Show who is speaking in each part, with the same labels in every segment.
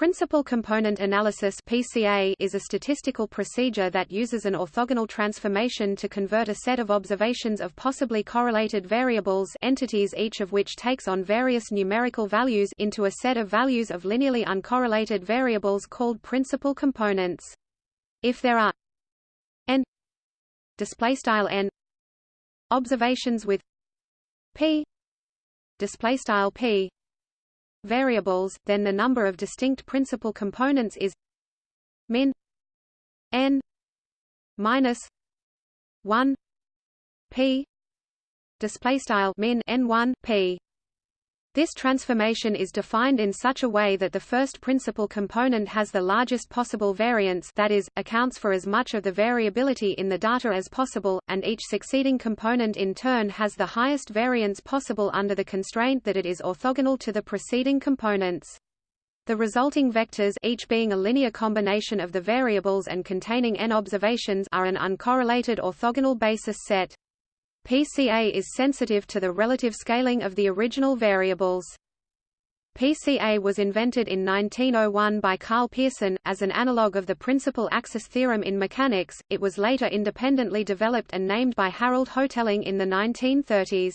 Speaker 1: Principal component analysis (PCA) is a statistical procedure that uses an orthogonal transformation to convert a set of observations of possibly correlated variables, entities each of which takes on various numerical values, into a set of values of linearly uncorrelated variables called principal components. If there are n display style n observations with p display style p variables, then the number of distinct principal components is min n minus 1 p display style min n1 p this transformation is defined in such a way that the first principal component has the largest possible variance that is, accounts for as much of the variability in the data as possible, and each succeeding component in turn has the highest variance possible under the constraint that it is orthogonal to the preceding components. The resulting vectors each being a linear combination of the variables and containing n observations are an uncorrelated orthogonal basis set. PCA is sensitive to the relative scaling of the original variables. PCA was invented in 1901 by Karl Pearson, as an analogue of the principal axis theorem in mechanics, it was later independently developed and named by Harold Hotelling in the 1930s.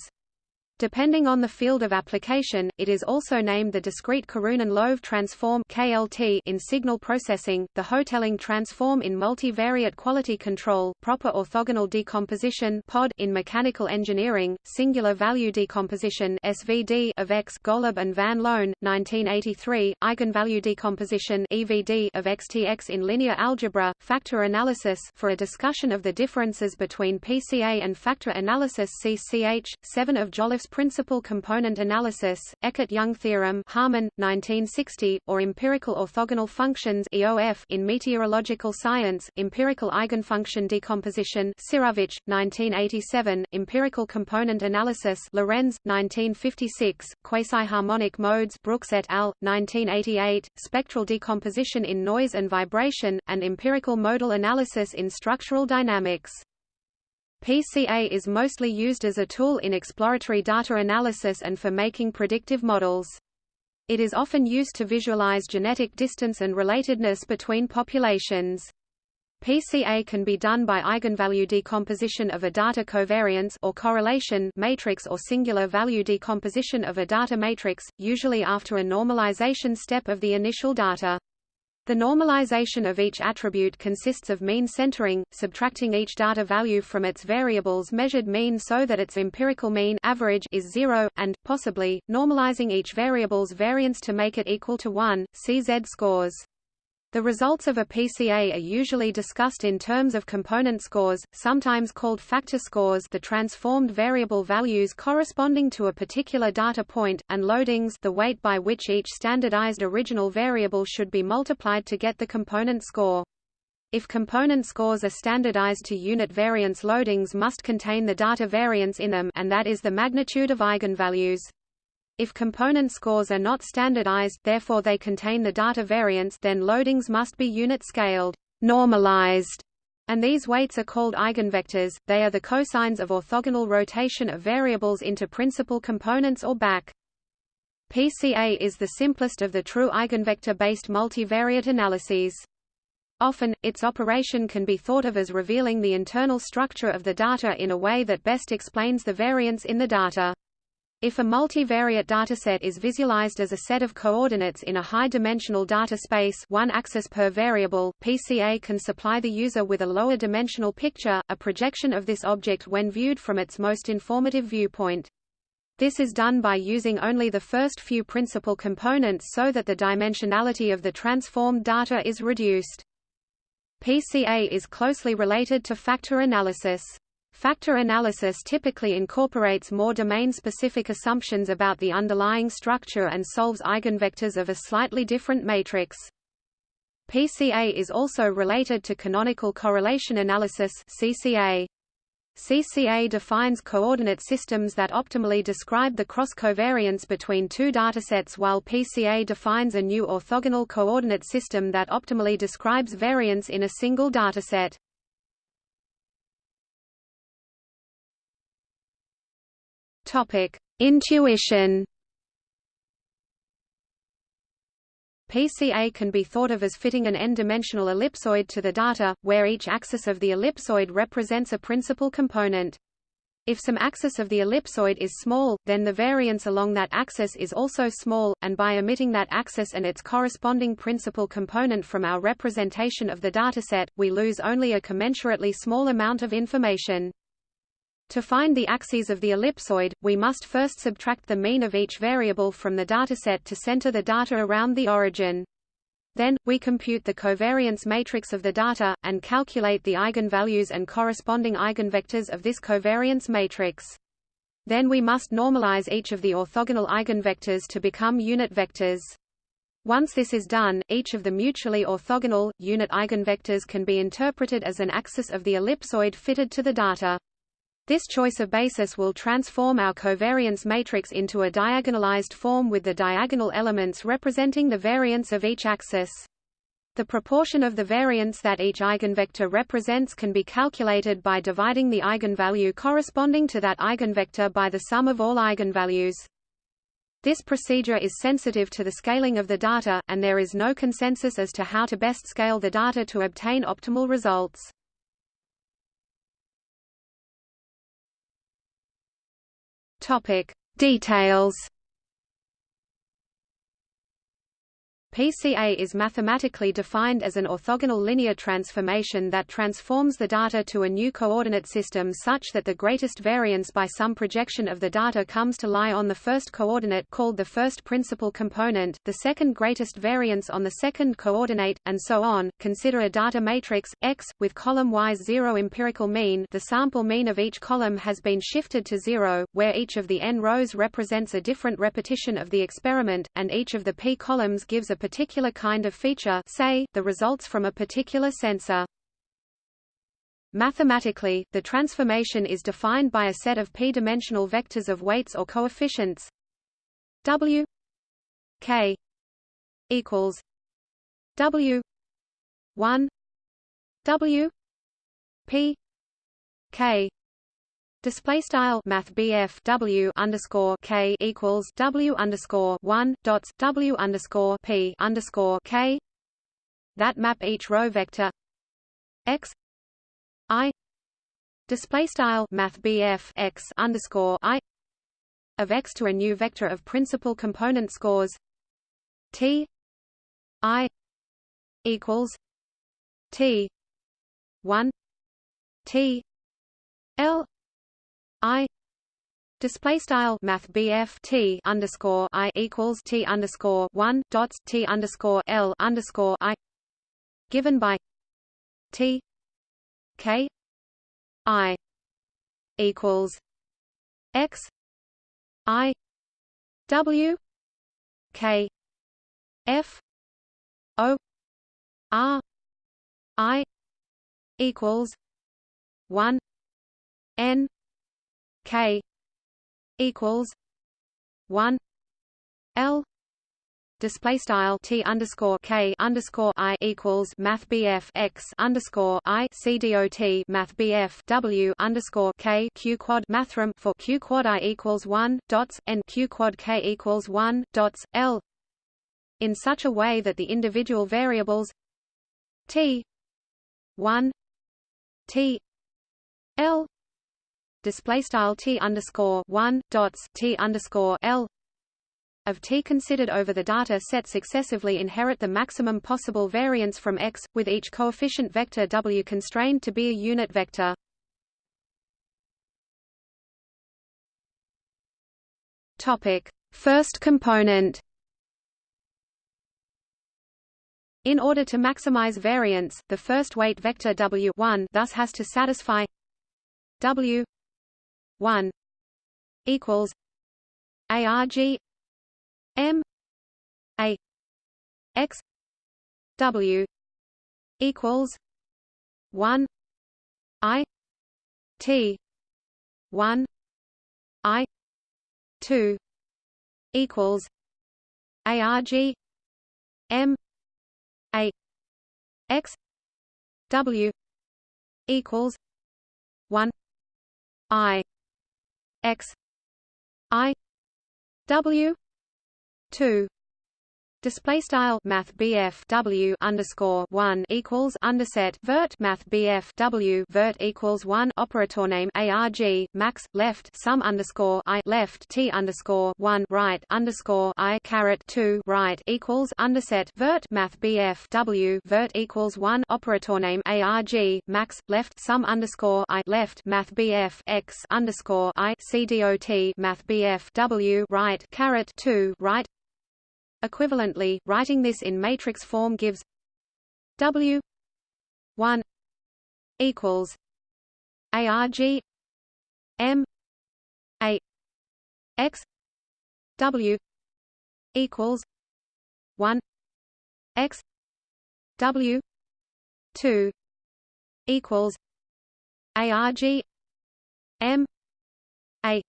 Speaker 1: Depending on the field of application, it is also named the discrete Karhunen-Loève transform (KLT) in signal processing, the Hotelling transform in multivariate quality control, proper orthogonal decomposition (POD) in mechanical engineering, singular value decomposition (SVD) of X. Golub and Van Loan, 1983, eigenvalue decomposition (EVD) of XTX in linear algebra, factor analysis. For a discussion of the differences between PCA and factor analysis, see CH 7 of Principal component analysis, Eckart-Young theorem Harman, 1960, or empirical orthogonal functions EOF in meteorological science, empirical eigenfunction decomposition Sirovich, 1987, empirical component analysis Lorenz, 1956, quasi-harmonic modes Brooks et al., 1988, spectral decomposition in noise and vibration, and empirical modal analysis in structural dynamics. PCA is mostly used as a tool in exploratory data analysis and for making predictive models. It is often used to visualize genetic distance and relatedness between populations. PCA can be done by eigenvalue decomposition of a data covariance or correlation matrix or singular value decomposition of a data matrix, usually after a normalization step of the initial data. The normalization of each attribute consists of mean centering, subtracting each data value from its variables measured mean so that its empirical mean average is zero, and, possibly, normalizing each variable's variance to make it equal to 1, CZ scores. The results of a PCA are usually discussed in terms of component scores, sometimes called factor scores the transformed variable values corresponding to a particular data point, and loadings the weight by which each standardized original variable should be multiplied to get the component score. If component scores are standardized to unit variance loadings must contain the data variance in them and that is the magnitude of eigenvalues. If component scores are not standardized therefore they contain the data variance then loadings must be unit-scaled normalized, and these weights are called eigenvectors, they are the cosines of orthogonal rotation of variables into principal components or back. PCA is the simplest of the true eigenvector-based multivariate analyses. Often, its operation can be thought of as revealing the internal structure of the data in a way that best explains the variance in the data. If a multivariate dataset is visualized as a set of coordinates in a high-dimensional data space one axis per variable, PCA can supply the user with a lower dimensional picture, a projection of this object when viewed from its most informative viewpoint. This is done by using only the first few principal components so that the dimensionality of the transformed data is reduced. PCA is closely related to factor analysis. Factor analysis typically incorporates more domain-specific assumptions about the underlying structure and solves eigenvectors of a slightly different matrix. PCA is also related to canonical correlation analysis CCA. CCA defines coordinate systems that optimally describe the cross-covariance between two datasets while PCA defines a new orthogonal coordinate system that optimally describes variance in a single dataset. Intuition. PCA can be thought of as fitting an n-dimensional ellipsoid to the data, where each axis of the ellipsoid represents a principal component. If some axis of the ellipsoid is small, then the variance along that axis is also small, and by omitting that axis and its corresponding principal component from our representation of the dataset, we lose only a commensurately small amount of information. To find the axes of the ellipsoid, we must first subtract the mean of each variable from the dataset to center the data around the origin. Then, we compute the covariance matrix of the data, and calculate the eigenvalues and corresponding eigenvectors of this covariance matrix. Then we must normalize each of the orthogonal eigenvectors to become unit vectors. Once this is done, each of the mutually orthogonal, unit eigenvectors can be interpreted as an axis of the ellipsoid fitted to the data. This choice of basis will transform our covariance matrix into a diagonalized form with the diagonal elements representing the variance of each axis. The proportion of the variance that each eigenvector represents can be calculated by dividing the eigenvalue corresponding to that eigenvector by the sum of all eigenvalues. This procedure is sensitive to the scaling of the data, and there is no consensus as to how to best scale the data to obtain optimal results.
Speaker 2: Topic: Details.
Speaker 1: PCA is mathematically defined as an orthogonal linear transformation that transforms the data to a new coordinate system such that the greatest variance by some projection of the data comes to lie on the first coordinate called the first principal component, the second greatest variance on the second coordinate, and so on. Consider a data matrix, X, with column Y's zero empirical mean the sample mean of each column has been shifted to zero, where each of the n rows represents a different repetition of the experiment, and each of the p columns gives a particular kind of feature say, the results from a particular sensor. Mathematically, the transformation is defined by a set of p-dimensional vectors of weights or coefficients w k equals w 1 w p k Display style Math W underscore K equals W underscore one dots W underscore P underscore K. That map each row vector X I. Display style Math X underscore I of X to a new vector of principal component scores T I equals T one T L I display style math T underscore I equals T underscore one dots T underscore L underscore I given by T K I equals X I W K F O R I equals one N K equals one L display style T underscore K underscore I equals Math BF X underscore I C D O T Math BF W underscore K Q quad mathrm for Q quad I equals one dots and Q quad K equals one dots L in such a way that the individual variables T one T L display style t underscore one dots t underscore l of t considered over the data set successively inherit the maximum possible variance from x, with each coefficient vector w constrained to be a unit vector. Topic: First component. In order to maximize variance, the first weight vector w1 thus has to satisfy w one equals ARG M A X W equals one I T one I two equals ARG M A X W equals one I x i w 2 Display style Math W underscore one equals underset vert Math W vert equals one operator name ARG max left sum underscore I left T underscore one right underscore I caret two right equals underset vert Math W vert equals one operator name ARG max left sum underscore I left Math X underscore I CDOT Math W right caret two right Equivalently, writing this in matrix form gives W 1 equals ARG M A X W equals one X W two equals ARG M A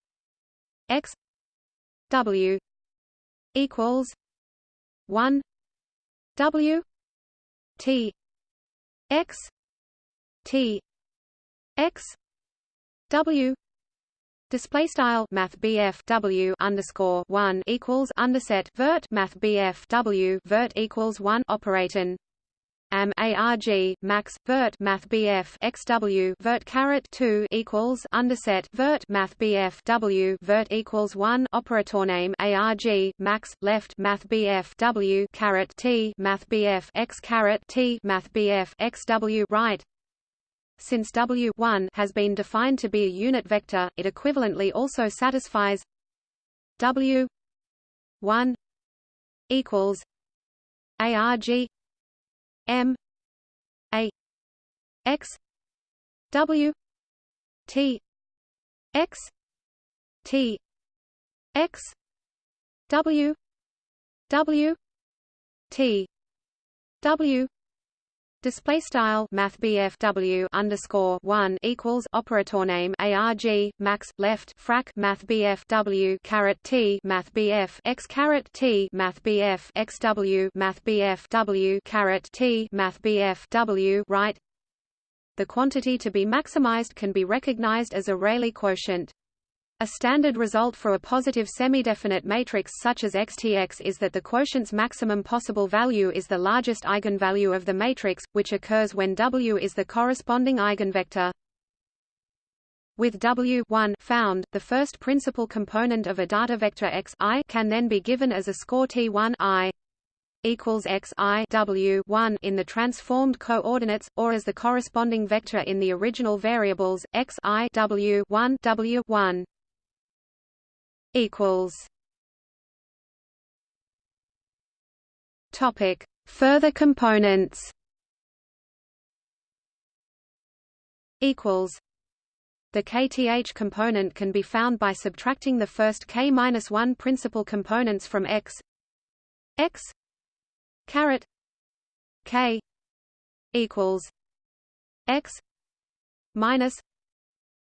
Speaker 1: X W equals one W T X T X W Display style Math W underscore one equals underset vert Math W vert equals one operator am arg max vert math bf xw vert caret 2 equals underset vert math bf w vert equals 1 operator name arg max left math bf w caret t math bf x caret t math bf xw right. Since W1 has been defined to be a unit vector, it equivalently also satisfies W1 equals ARG M A X W T X T X W W T W Display style Math W underscore one equals operator name ARG max left frac Math W caret T Math X caret T Math XW Math W caret T Math W right The quantity to be maximized can be recognized as a Rayleigh quotient. A standard result for a positive semidefinite matrix such as XTX is that the quotient's maximum possible value is the largest eigenvalue of the matrix, which occurs when W is the corresponding eigenvector. With W 1 found, the first principal component of a data vector x i can then be given as a score T1 i equals x i w 1 in the transformed coordinates, or as the corresponding vector in the original variables x i w 1 w 1 equals. Topic: Further components. Equals. The kth component can be found by subtracting the first k-1 principal components from x. X. Caret. K. Equals. X. Minus.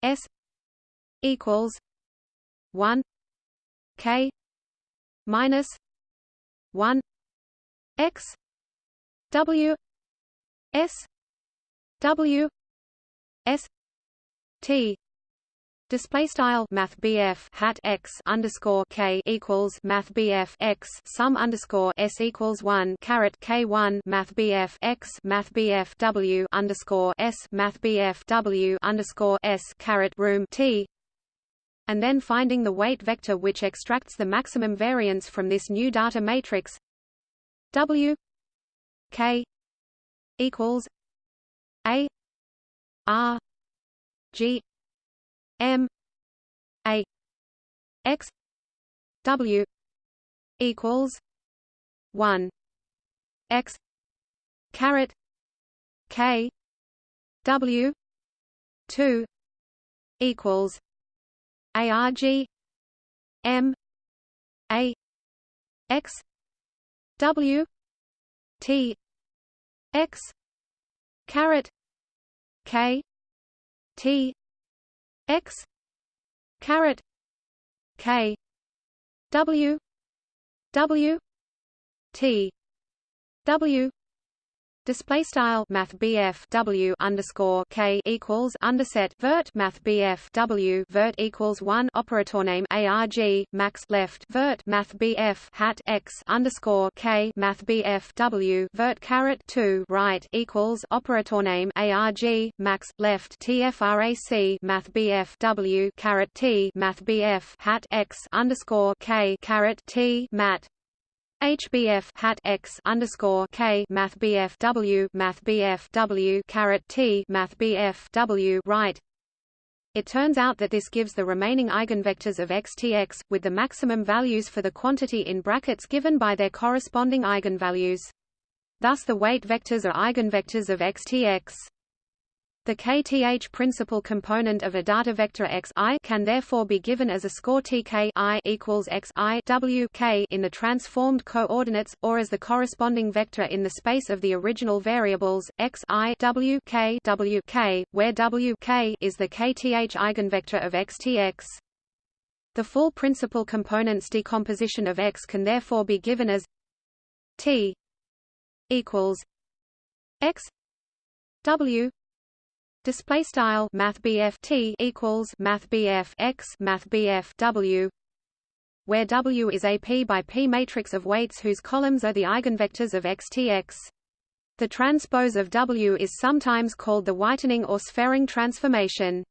Speaker 1: S. Equals. 1 k minus 1 x w s w s t. Display style Math hat x underscore k equals Math x sum underscore s equals one caret k one Math x Math w underscore s Math w underscore s caret room t and then finding the weight vector which extracts the maximum variance from this new data matrix. W K equals A R G M A X W equals one X caret K W two equals ARG M A X W T X caret K T X caret K W W T W Display style Math W underscore K equals underset vert Math W vert equals one operator name ARG max left vert Math hat X underscore K Math W vert caret two right equals operator name ARG max left TFRAC Math W caret T Math hat X underscore K caret T mat HBF hat X underscore K Math BF W Math BF W caret T Math BF W right. It turns out that this gives the remaining eigenvectors of XTX, with the maximum values for the quantity in brackets given by their corresponding eigenvalues. Thus the weight vectors are eigenvectors of XTX. The kth principal component of a data vector x i can therefore be given as a score tk i equals x i w k in the transformed coordinates, or as the corresponding vector in the space of the original variables x i w k w k, where w k is the kth eigenvector of xtx. The full principal components decomposition of x can therefore be given as t equals x w Display style Math T equals Math X Math W where W is a p by p matrix of weights whose columns are the eigenvectors of XTX. The transpose of W is sometimes called the whitening or sphering transformation.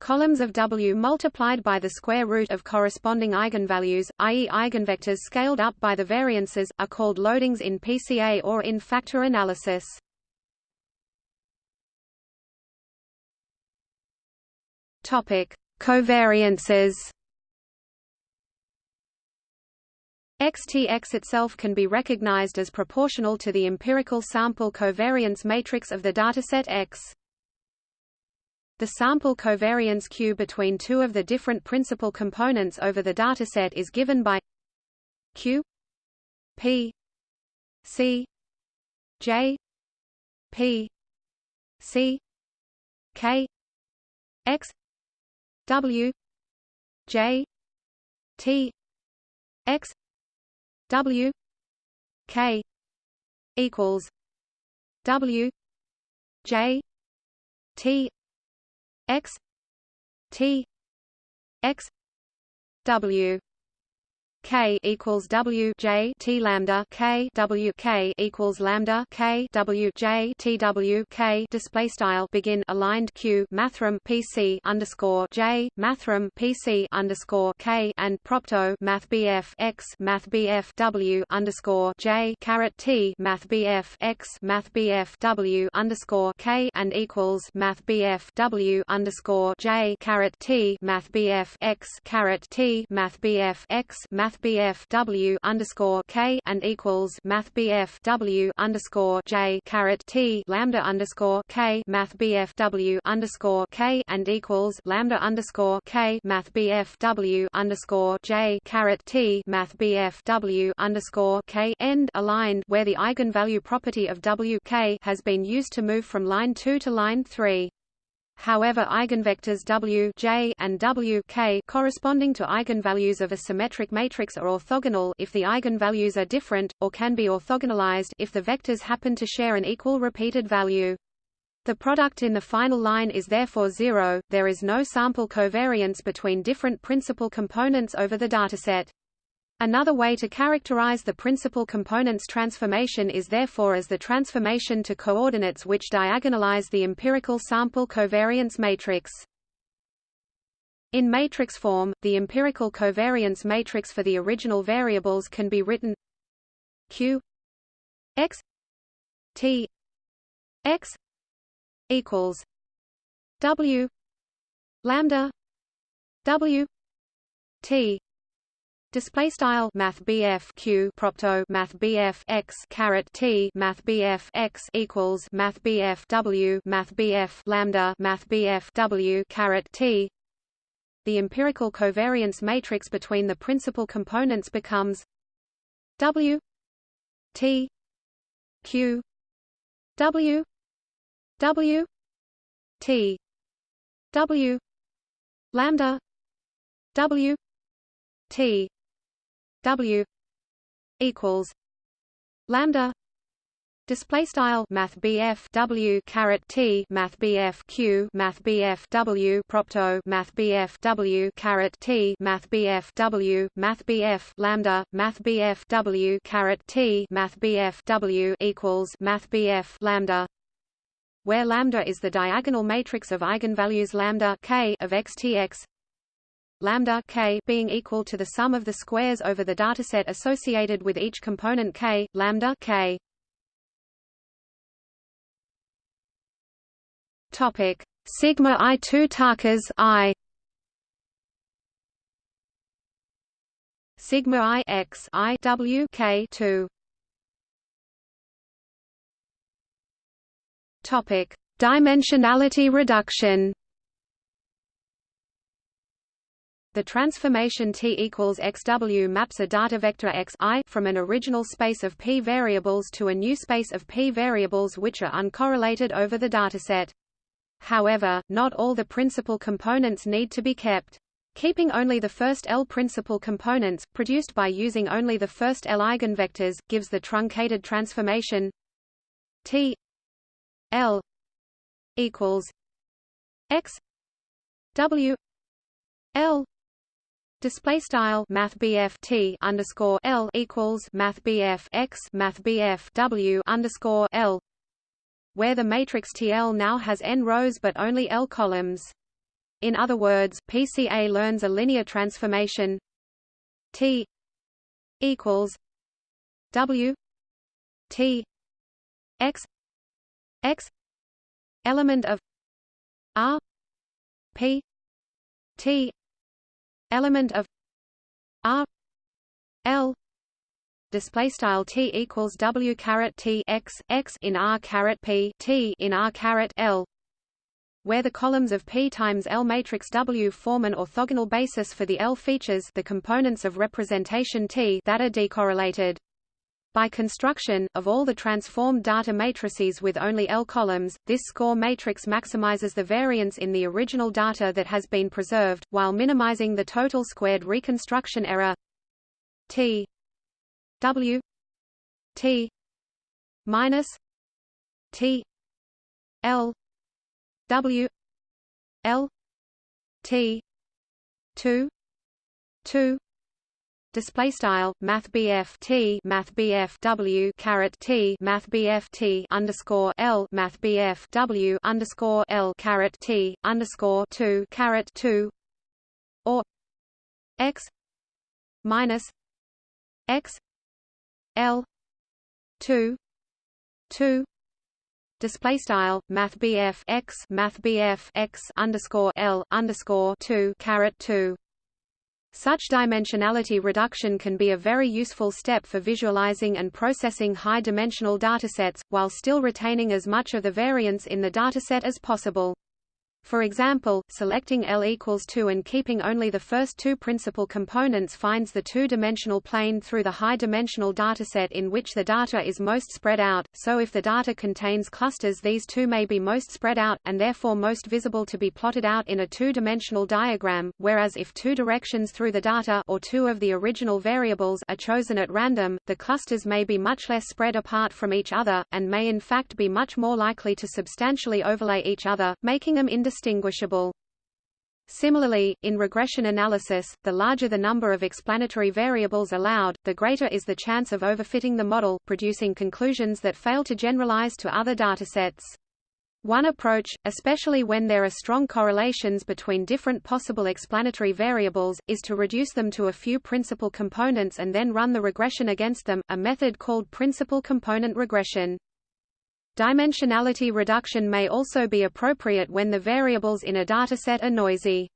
Speaker 1: Columns of W multiplied by the square root of corresponding eigenvalues, i.e. eigenvectors scaled up by the variances, are called loadings in PCA or in factor analysis. Topic: Covariances. XTX itself can be recognized as proportional to the empirical sample covariance matrix of the dataset X. The sample covariance Q between two of the different principal components over the dataset is given by Q P C J P C K X W J T X W K equals W J T X T X W K equals W J T lambda K W K equals lambda K W J T W K. Display style begin aligned Q mathrm PC underscore J mathrm PC underscore K and propto math BF X math BF W underscore J caret T math BF X math BF W underscore K and equals math BF W underscore J caret T math BF X caret T math BF X math math BF W underscore K and equals math BF W underscore J caret T lambda underscore K math BF W underscore K and equals lambda underscore K math BF W underscore J caret T math BF W underscore K end aligned where the eigenvalue property of W K has been used to move from line 2 to line 3. However eigenvectors W J and W K corresponding to eigenvalues of a symmetric matrix are orthogonal if the eigenvalues are different, or can be orthogonalized if the vectors happen to share an equal repeated value. The product in the final line is therefore zero, there is no sample covariance between different principal components over the dataset. Another way to characterize the principal components transformation is therefore as the transformation to coordinates which diagonalize the empirical sample covariance matrix. In matrix form, the empirical covariance matrix for the original variables can be written Q x T x equals W lambda W T Display style Math Q propto Math BF X caret T Math BF X equals Math BF W Math BF lambda Math BF W caret T. The empirical covariance matrix between the principal components becomes W T Q W W T W lambda W T W equals lambda Display style Math W T Math Q Math W propto Math W caret T Math W Math lambda Math W caret T Math W equals Math lambda where lambda is the diagonal matrix of eigenvalues lambda k of xtx lambda k being equal to the sum of the squares over the dataset associated with each component k lambda k.
Speaker 2: Topic. Sigma I two Takas I.
Speaker 1: Sigma I X I W K two.
Speaker 2: Topic. Dimensionality reduction
Speaker 1: The transformation T equals XW maps a data vector X I from an original space of P variables to a new space of P variables which are uncorrelated over the dataset. However, not all the principal components need to be kept. Keeping only the first L principal components, produced by using only the first L eigenvectors, gives the truncated transformation T L equals X W L Display style Math T underscore L equals Math X Math W underscore L where the matrix TL now has n rows but only L columns. In other words, PCA learns a linear transformation T equals W T X X element of R P T element of R L display style t equals w caret t x x in r caret p t in r caret l where the columns of P times L matrix W form an orthogonal basis for the L features the components of representation T that are decorrelated. By construction, of all the transformed data matrices with only L columns, this score matrix maximizes the variance in the original data that has been preserved, while minimizing the total squared reconstruction error T W T minus T L W L T two two display style math BF T math BF W caret T math BF T underscore L math BF W underscore L caret T underscore 2 caret 2 or X minus X L two two. Display style math BF X math BF X underscore L underscore two caret two such dimensionality reduction can be a very useful step for visualizing and processing high-dimensional datasets, while still retaining as much of the variance in the dataset as possible. For example, selecting L equals 2 and keeping only the first two principal components finds the two-dimensional plane through the high-dimensional dataset in which the data is most spread out, so if the data contains clusters these two may be most spread out, and therefore most visible to be plotted out in a two-dimensional diagram, whereas if two directions through the data or two of the original variables are chosen at random, the clusters may be much less spread apart from each other, and may in fact be much more likely to substantially overlay each other, making them indistinct indistinguishable. Similarly, in regression analysis, the larger the number of explanatory variables allowed, the greater is the chance of overfitting the model, producing conclusions that fail to generalize to other datasets. One approach, especially when there are strong correlations between different possible explanatory variables, is to reduce them to a few principal components and then run the regression against them, a method called principal component regression. Dimensionality reduction may also be appropriate when the variables in a dataset are noisy.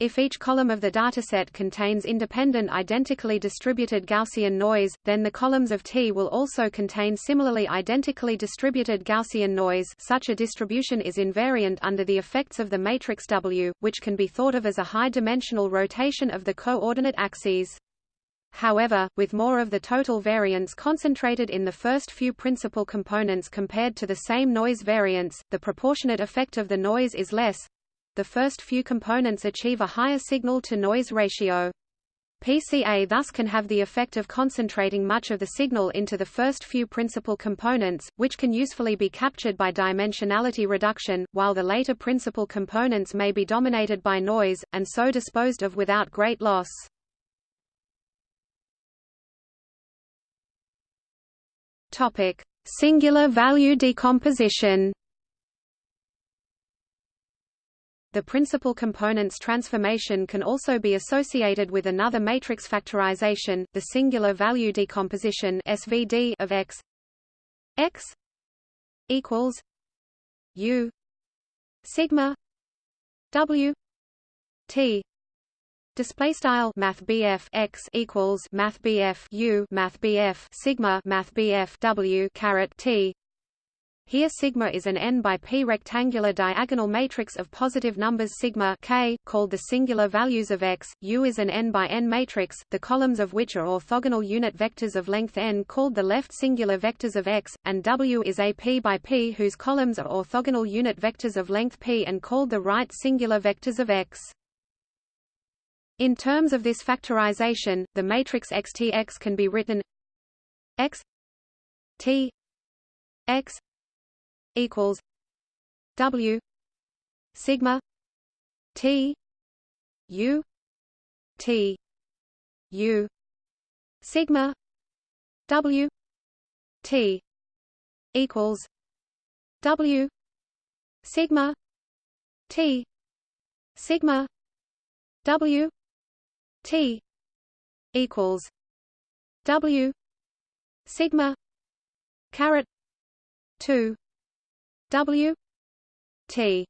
Speaker 1: If each column of the dataset contains independent identically distributed Gaussian noise, then the columns of T will also contain similarly identically distributed Gaussian noise such a distribution is invariant under the effects of the matrix W, which can be thought of as a high-dimensional rotation of the coordinate axes. However, with more of the total variance concentrated in the first few principal components compared to the same noise variance, the proportionate effect of the noise is less. The first few components achieve a higher signal-to-noise ratio. PCA thus can have the effect of concentrating much of the signal into the first few principal components, which can usefully be captured by dimensionality reduction, while the later principal components may be dominated by noise, and so disposed of without great loss. Topic: Singular value decomposition. The principal components transformation can also be associated with another matrix factorization, the singular value decomposition (SVD) of X. X equals U sigma W T Display style Math X equals Math U Math Sigma Math W caret T here sigma is an n by p rectangular diagonal matrix of positive numbers sigma k, called the singular values of x. U is an n by n matrix, the columns of which are orthogonal unit vectors of length n called the left singular vectors of x, and W is a p by p whose columns are orthogonal unit vectors of length p and called the right singular vectors of x. In terms of this factorization, the matrix XTX can be written X T X equals W sigma T U T U sigma W T equals W sigma T sigma W T equals W sigma caret two W T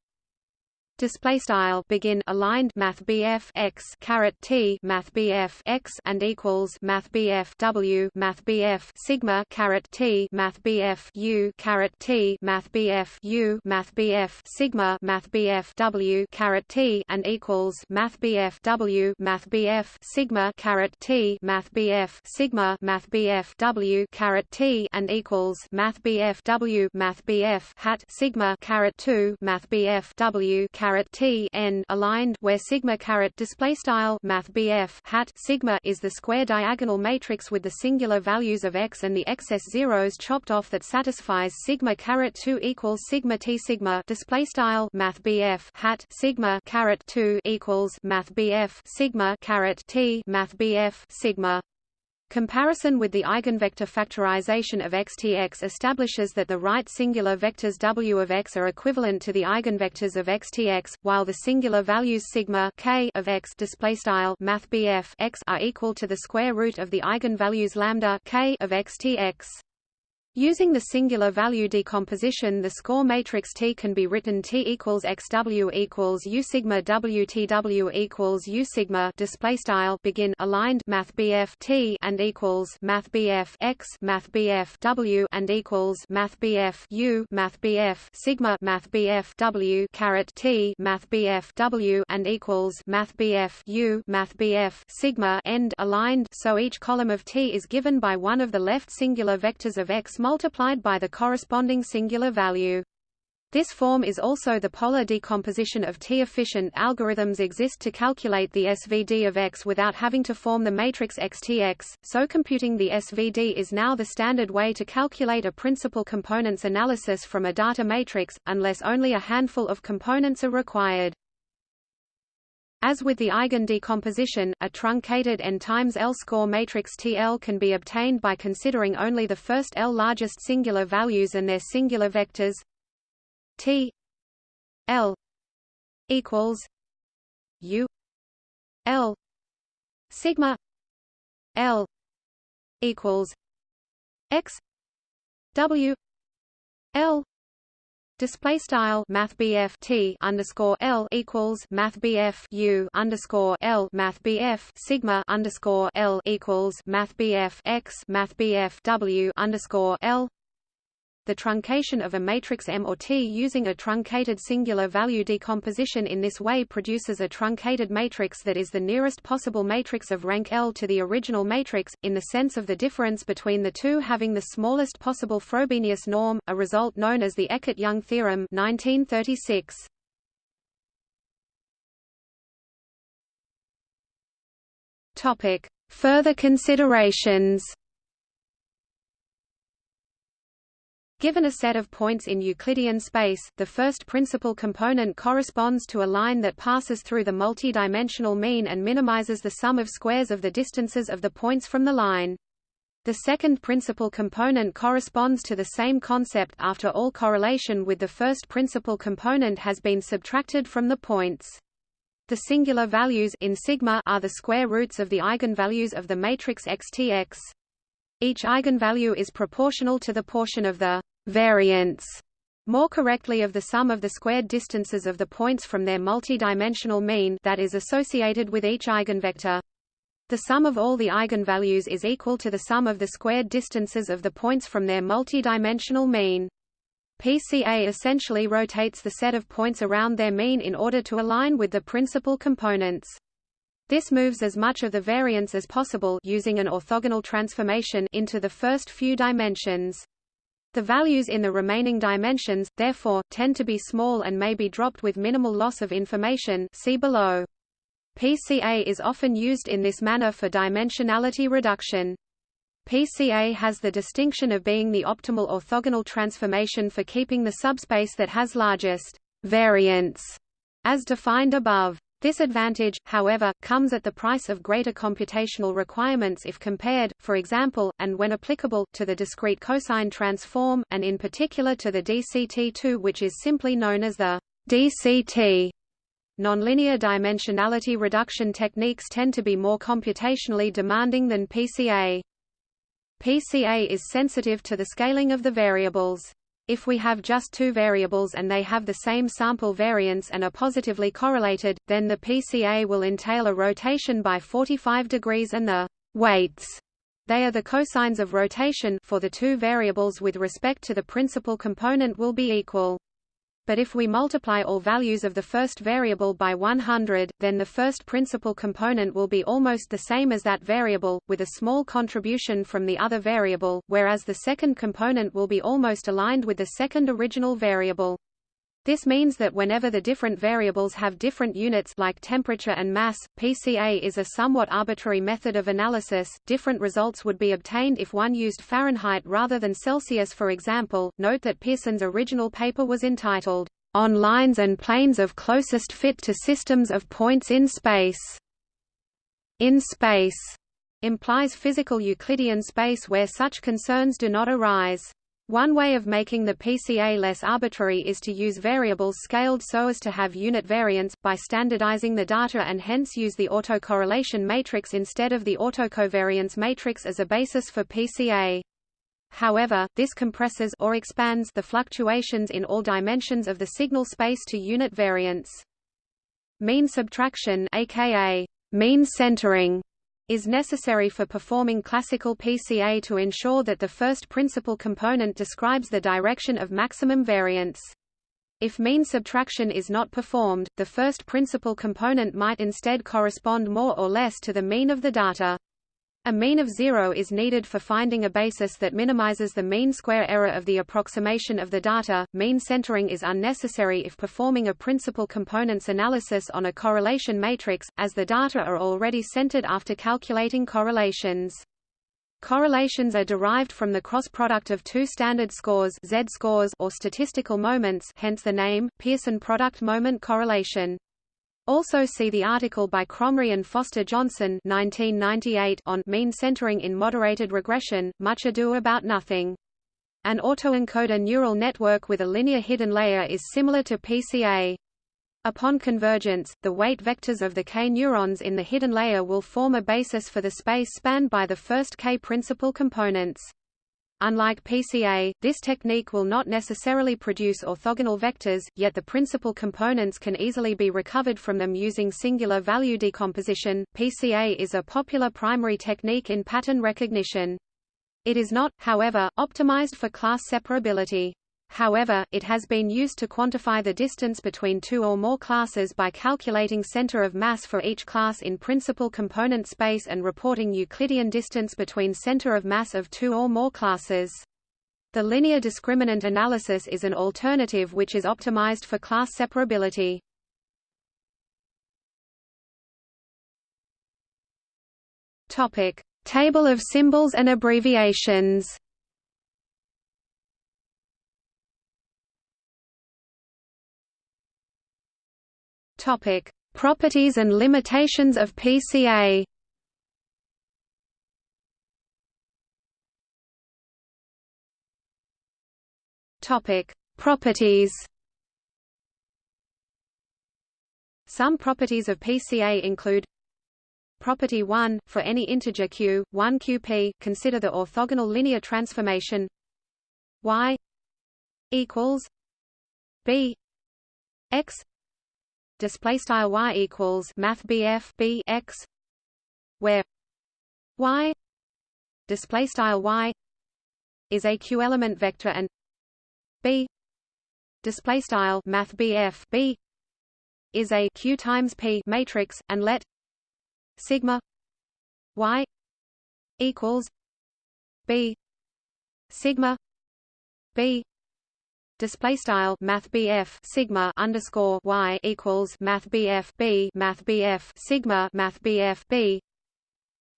Speaker 1: display style begin aligned math BF x caret T math BF x and equals math BF W math BF sigma caret T math BF U caret T math BF U math BF sigma math BF W caret T and equals math BF W math BF sigma caret T math BF sigma math BF W caret T and equals math BF W math BF hat sigma caret 2 math BF W caret T n aligned where sigma caret display style math BF hat sigma is the square diagonal matrix with the singular values of x and the excess zeros chopped off that satisfies sigma caret 2 equals sigma T sigma display style math BF hat sigma caret 2 equals math BF sigma caret T math BF sigma Comparison with the eigenvector factorization of xtx establishes that the right singular vectors w of x are equivalent to the eigenvectors of xtx, while the singular values sigma k of x displaystyle math x are equal to the square root of the eigenvalues lambda k of xtx. Using the singular value decomposition the score matrix T can be written T equals XW equals U sigma WTW equals U sigma display style begin aligned Math BF T and equals Math BF X Math BF W and equals Math BF U Math BF sigma Math BF W caret T Math BF W and equals Math BF U Math BF sigma end aligned. So each column of T is given by one of the left singular vectors of X multiplied by the corresponding singular value. This form is also the polar decomposition of T-efficient algorithms exist to calculate the SVD of X without having to form the matrix XTX, so computing the SVD is now the standard way to calculate a principal components analysis from a data matrix, unless only a handful of components are required. As with the eigen decomposition, a truncated n times L score matrix TL can be obtained by considering only the first L largest singular values and their singular vectors T L equals U L sigma L equals X W L Display style Math T underscore L equals Math U underscore L Math Sigma underscore L equals Math X Math W underscore L the truncation of a matrix M or T using a truncated singular value decomposition in this way produces a truncated matrix that is the nearest possible matrix of rank L to the original matrix, in the sense of the difference between the two having the smallest possible Frobenius norm, a result known as the Eckart-Young theorem 1936. Topic: Further considerations. Given a set of points in Euclidean space, the first principal component corresponds to a line that passes through the multi-dimensional mean and minimizes the sum of squares of the distances of the points from the line. The second principal component corresponds to the same concept after all correlation with the first principal component has been subtracted from the points. The singular values in sigma are the square roots of the eigenvalues of the matrix XTX. Each eigenvalue is proportional to the portion of the variance more correctly of the sum of the squared distances of the points from their multi-dimensional mean that is associated with each eigenvector. The sum of all the eigenvalues is equal to the sum of the squared distances of the points from their multi-dimensional mean. PCA essentially rotates the set of points around their mean in order to align with the principal components. This moves as much of the variance as possible using an orthogonal transformation into the first few dimensions. The values in the remaining dimensions, therefore, tend to be small and may be dropped with minimal loss of information see below. PCA is often used in this manner for dimensionality reduction. PCA has the distinction of being the optimal orthogonal transformation for keeping the subspace that has largest variance, as defined above. This advantage, however, comes at the price of greater computational requirements if compared, for example, and when applicable, to the discrete cosine transform, and in particular to the DCT2 which is simply known as the DCT. Nonlinear dimensionality reduction techniques tend to be more computationally demanding than PCA. PCA is sensitive to the scaling of the variables. If we have just two variables and they have the same sample variance and are positively correlated, then the PCA will entail a rotation by 45 degrees and the weights they are the cosines of rotation for the two variables with respect to the principal component will be equal but if we multiply all values of the first variable by 100, then the first principal component will be almost the same as that variable, with a small contribution from the other variable, whereas the second component will be almost aligned with the second original variable. This means that whenever the different variables have different units like temperature and mass, PCA is a somewhat arbitrary method of analysis. Different results would be obtained if one used Fahrenheit rather than Celsius for example. Note that Pearson's original paper was entitled On Lines and Planes of Closest Fit to Systems of Points in Space. In space implies physical Euclidean space where such concerns do not arise. One way of making the PCA less arbitrary is to use variables scaled so as to have unit variance, by standardizing the data and hence use the autocorrelation matrix instead of the autocovariance matrix as a basis for PCA. However, this compresses or expands the fluctuations in all dimensions of the signal space to unit variance. Mean subtraction aka mean centering is necessary for performing classical PCA to ensure that the first principal component describes the direction of maximum variance. If mean subtraction is not performed, the first principal component might instead correspond more or less to the mean of the data. A mean of zero is needed for finding a basis that minimizes the mean square error of the approximation of the data. Mean centering is unnecessary if performing a principal components analysis on a correlation matrix, as the data are already centered after calculating correlations. Correlations are derived from the cross product of two standard scores z-scores or statistical moments hence the name, Pearson product moment correlation. Also see the article by Kromrey and Foster Johnson 1998 on mean centering in moderated regression, much ado about nothing. An autoencoder neural network with a linear hidden layer is similar to PCA. Upon convergence, the weight vectors of the K neurons in the hidden layer will form a basis for the space spanned by the first K principal components. Unlike PCA, this technique will not necessarily produce orthogonal vectors, yet the principal components can easily be recovered from them using singular value decomposition. PCA is a popular primary technique in pattern recognition. It is not, however, optimized for class separability. However, it has been used to quantify the distance between two or more classes by calculating center of mass for each class in principal component space and reporting Euclidean distance between center of mass of two or more classes. The linear discriminant analysis is an alternative which is optimized for class separability. Topic: Table of symbols and abbreviations. Topic: Properties and limitations of PCA. Topic: Properties. Some properties of PCA include Property 1 for any integer q, 1 qp, consider the orthogonal linear transformation y equals b x display style y equals math bf b x where y display style y is a q element vector and b display style math bf b is a q times p matrix and let sigma y equals b sigma b display style math BF sigma underscore y equals math BF B math BF sigma math BF B.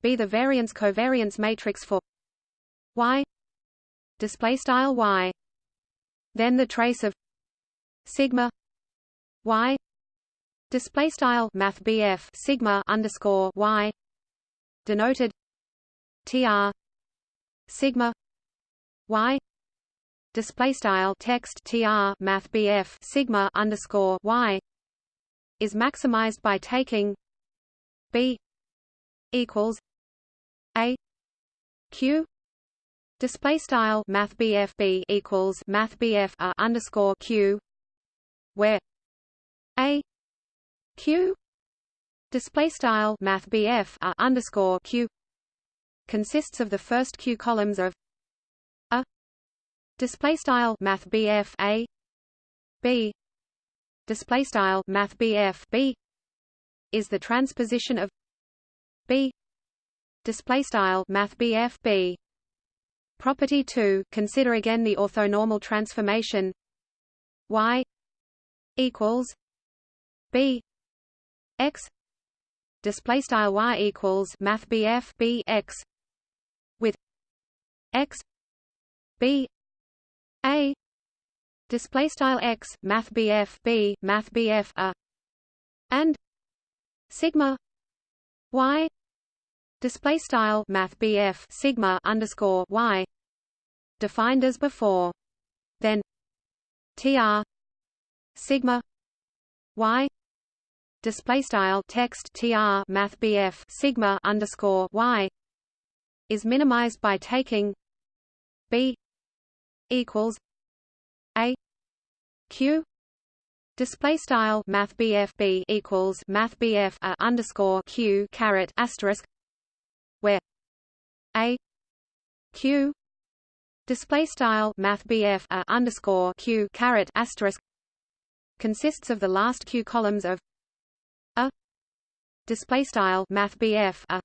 Speaker 1: Be the variance covariance matrix for y display style y. Then the trace of sigma y display style math BF sigma underscore y denoted tr sigma y display style text tr math BF sigma underscore y is maximized by taking b equals a q Display style Math bf B equals Math bf a underscore Q where A Q display style Math bf a underscore Q consists of the first Q columns of display style Math A. B. Display style Math B is the transposition of B. Display style Math B Property 2 consider again the orthonormal transformation. Y equals b. X. Display style y equals math bf b x. With x. B a. Display style x math bf b math bf a. And sigma y. Display style math BF sigma underscore y. Defined as before. Then tr sigma y. Display style text tr math BF sigma underscore y. Is minimized by taking b equals a q Display style Math B equals Math BF a underscore Q caret asterisk where a q display style math BF a underscore q caret asterisk consists of the last q columns of a display style math BF a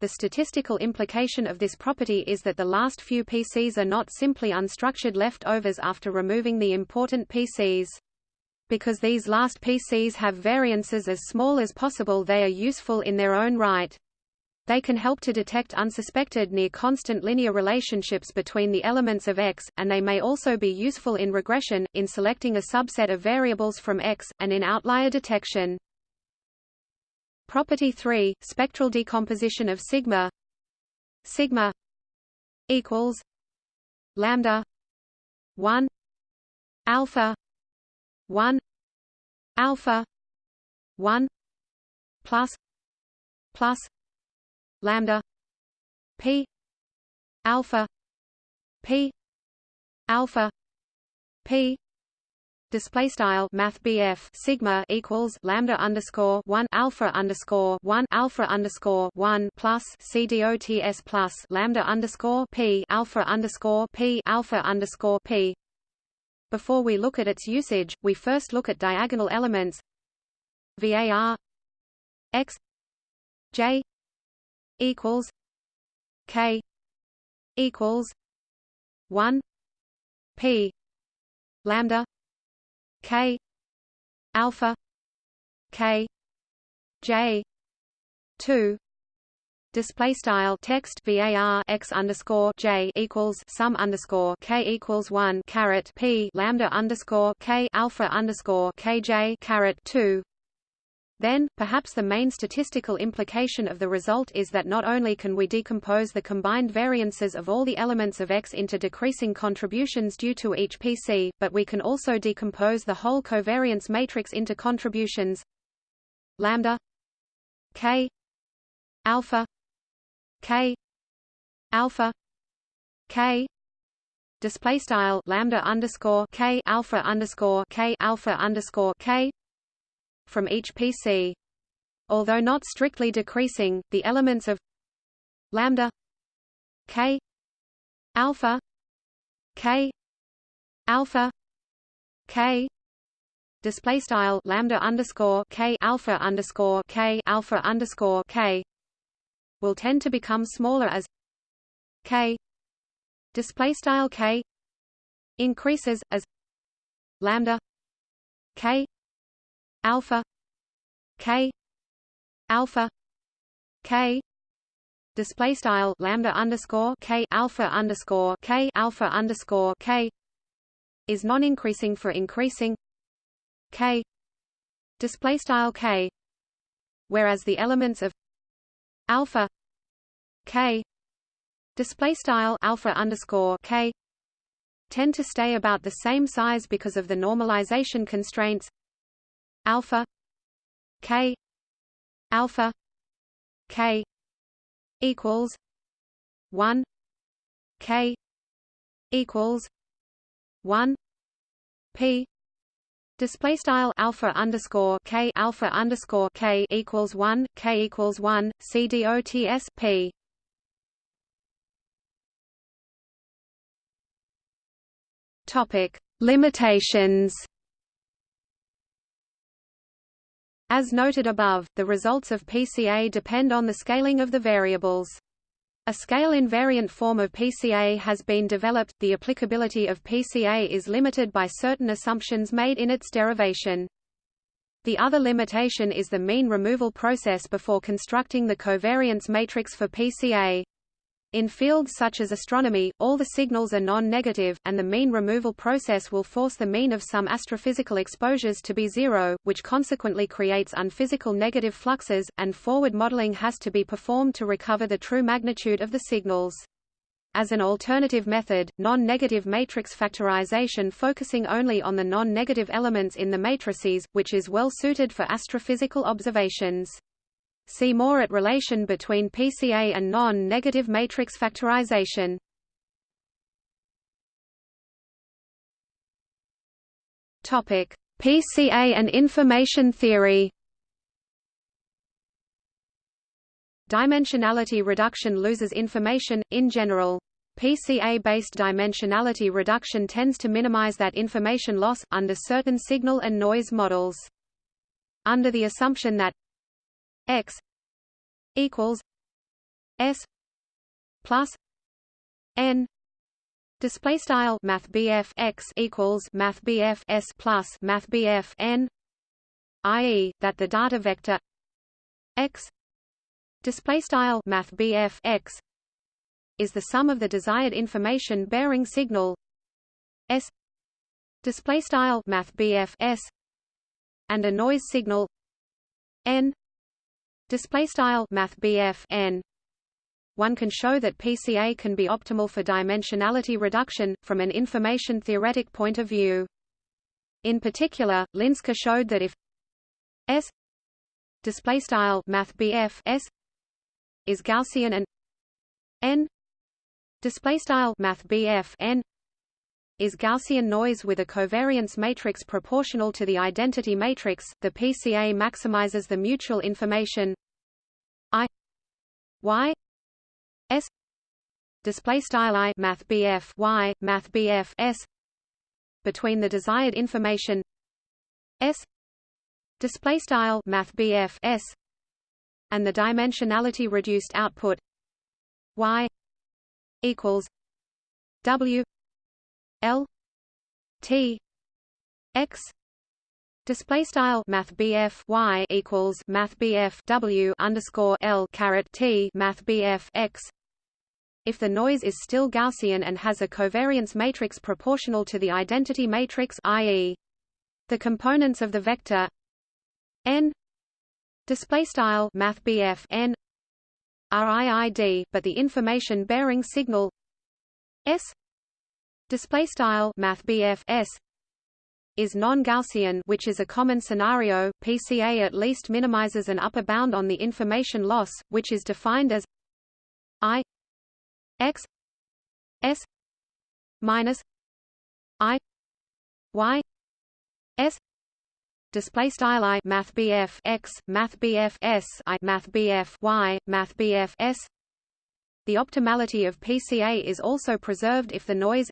Speaker 1: the statistical implication of this property is that the last few PCs are not simply unstructured leftovers after removing the important PCs. Because these last PCs have variances as small as possible they are useful in their own right. They can help to detect unsuspected near-constant linear relationships between the elements of X, and they may also be useful in regression, in selecting a subset of variables from X, and in outlier detection. Property 3, spectral decomposition of sigma. Sigma equals lambda 1 alpha 1 alpha 1 plus plus lambda p alpha p alpha p display style math sigma equals lambda underscore 1 alpha underscore 1 alpha underscore 1 plus c cdots plus lambda underscore p alpha underscore p alpha underscore p. Before we look at its usage we first look at diagonal elements. Var x j equals K equals one P lambda K alpha K J two display style text var x underscore j equals sum underscore k equals one caret p lambda underscore k alpha underscore kj caret two. Then, perhaps the main statistical implication of the result is that not only can we decompose the combined variances of all the elements of X into decreasing contributions due to each PC, but we can also decompose the whole covariance matrix into contributions lambda k alpha k alpha k display style lambda underscore k alpha underscore k alpha underscore k from each PC. Although not strictly decreasing, the elements of lambda k alpha k alpha k display style lambda underscore k alpha underscore k alpha underscore k will tend to become smaller as k display style k increases as lambda k alpha k alpha k display style lambda underscore k alpha underscore k alpha underscore k is non-increasing for increasing k display style k whereas the elements of alpha k display style alpha underscore k tend to stay about the same size because of the normalization constraints alpha. K. Alpha. K. Equals 1 k. Equals 1 p. Display style alpha underscore k alpha underscore k equals one. K equals one. C dots p. Topic. Limitations. As noted above, the results of PCA depend on the scaling of the variables. A scale-invariant form of PCA has been developed. The applicability of PCA is limited by certain assumptions made in its derivation. The other limitation is the mean removal process before constructing the covariance matrix for PCA. In fields such as astronomy, all the signals are non-negative, and the mean removal process will force the mean of some astrophysical exposures to be zero, which consequently creates unphysical negative fluxes, and forward modeling has to be performed to recover the true magnitude of the signals. As an alternative method, non-negative matrix factorization focusing only on the non-negative elements in the matrices, which is well suited for astrophysical observations. See more at relation between PCA and non-negative matrix factorization. Topic: PCA and information theory. Dimensionality reduction loses information, in general. PCA-based dimensionality reduction tends to minimize that information loss, under certain signal and noise models. Under the assumption that x equals s plus n display style math x equals math BF s plus math BF n i.e. that the data vector x display style math x is the sum of the desired information bearing signal s display style math s and a noise signal n display style math n one can show that PCA can be optimal for dimensionality reduction, from an information theoretic point of view. In particular, Linsker showed that if S display style math S is Gaussian and N display style math N is Gaussian noise with a covariance matrix proportional to the identity matrix. The PCA maximizes the mutual information I Y S display style I math BF Y math BF S between the desired information S display style math BF S and the dimensionality reduced output Y equals W L T X Display style Math y equals Math W underscore L caret T Math X if the noise is still Gaussian and has a covariance matrix proportional to the identity matrix i.e. the components of the vector n display style math n RIID but the information bearing signal s display style math s is non-Gaussian which is a common scenario. PCA at least minimizes an upper bound on the information loss which is defined as i x s minus i y s. Display style i math x math s i math y math s. The optimality of pca is also preserved if the noise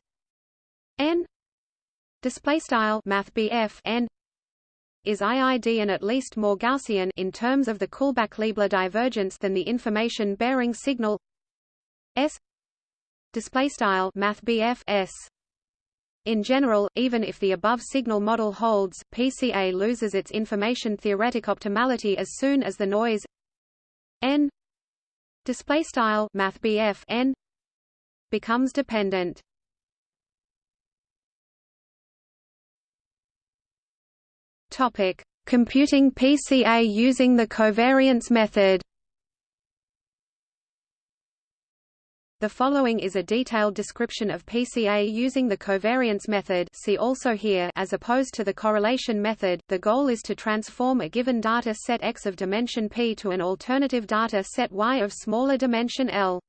Speaker 1: n display style math n is IID and at least more Gaussian in terms of the Kullback-Leibler divergence than the information bearing signal S display style math s in general, even if the above signal model holds, PCA loses its information theoretic optimality as soon as the noise n display style math n becomes dependent. Topic: Computing PCA using the covariance method. The following is a detailed description of PCA using the covariance method see also here as opposed to the correlation method, the goal is to transform a given data set X of dimension P to an alternative data set Y of smaller dimension L.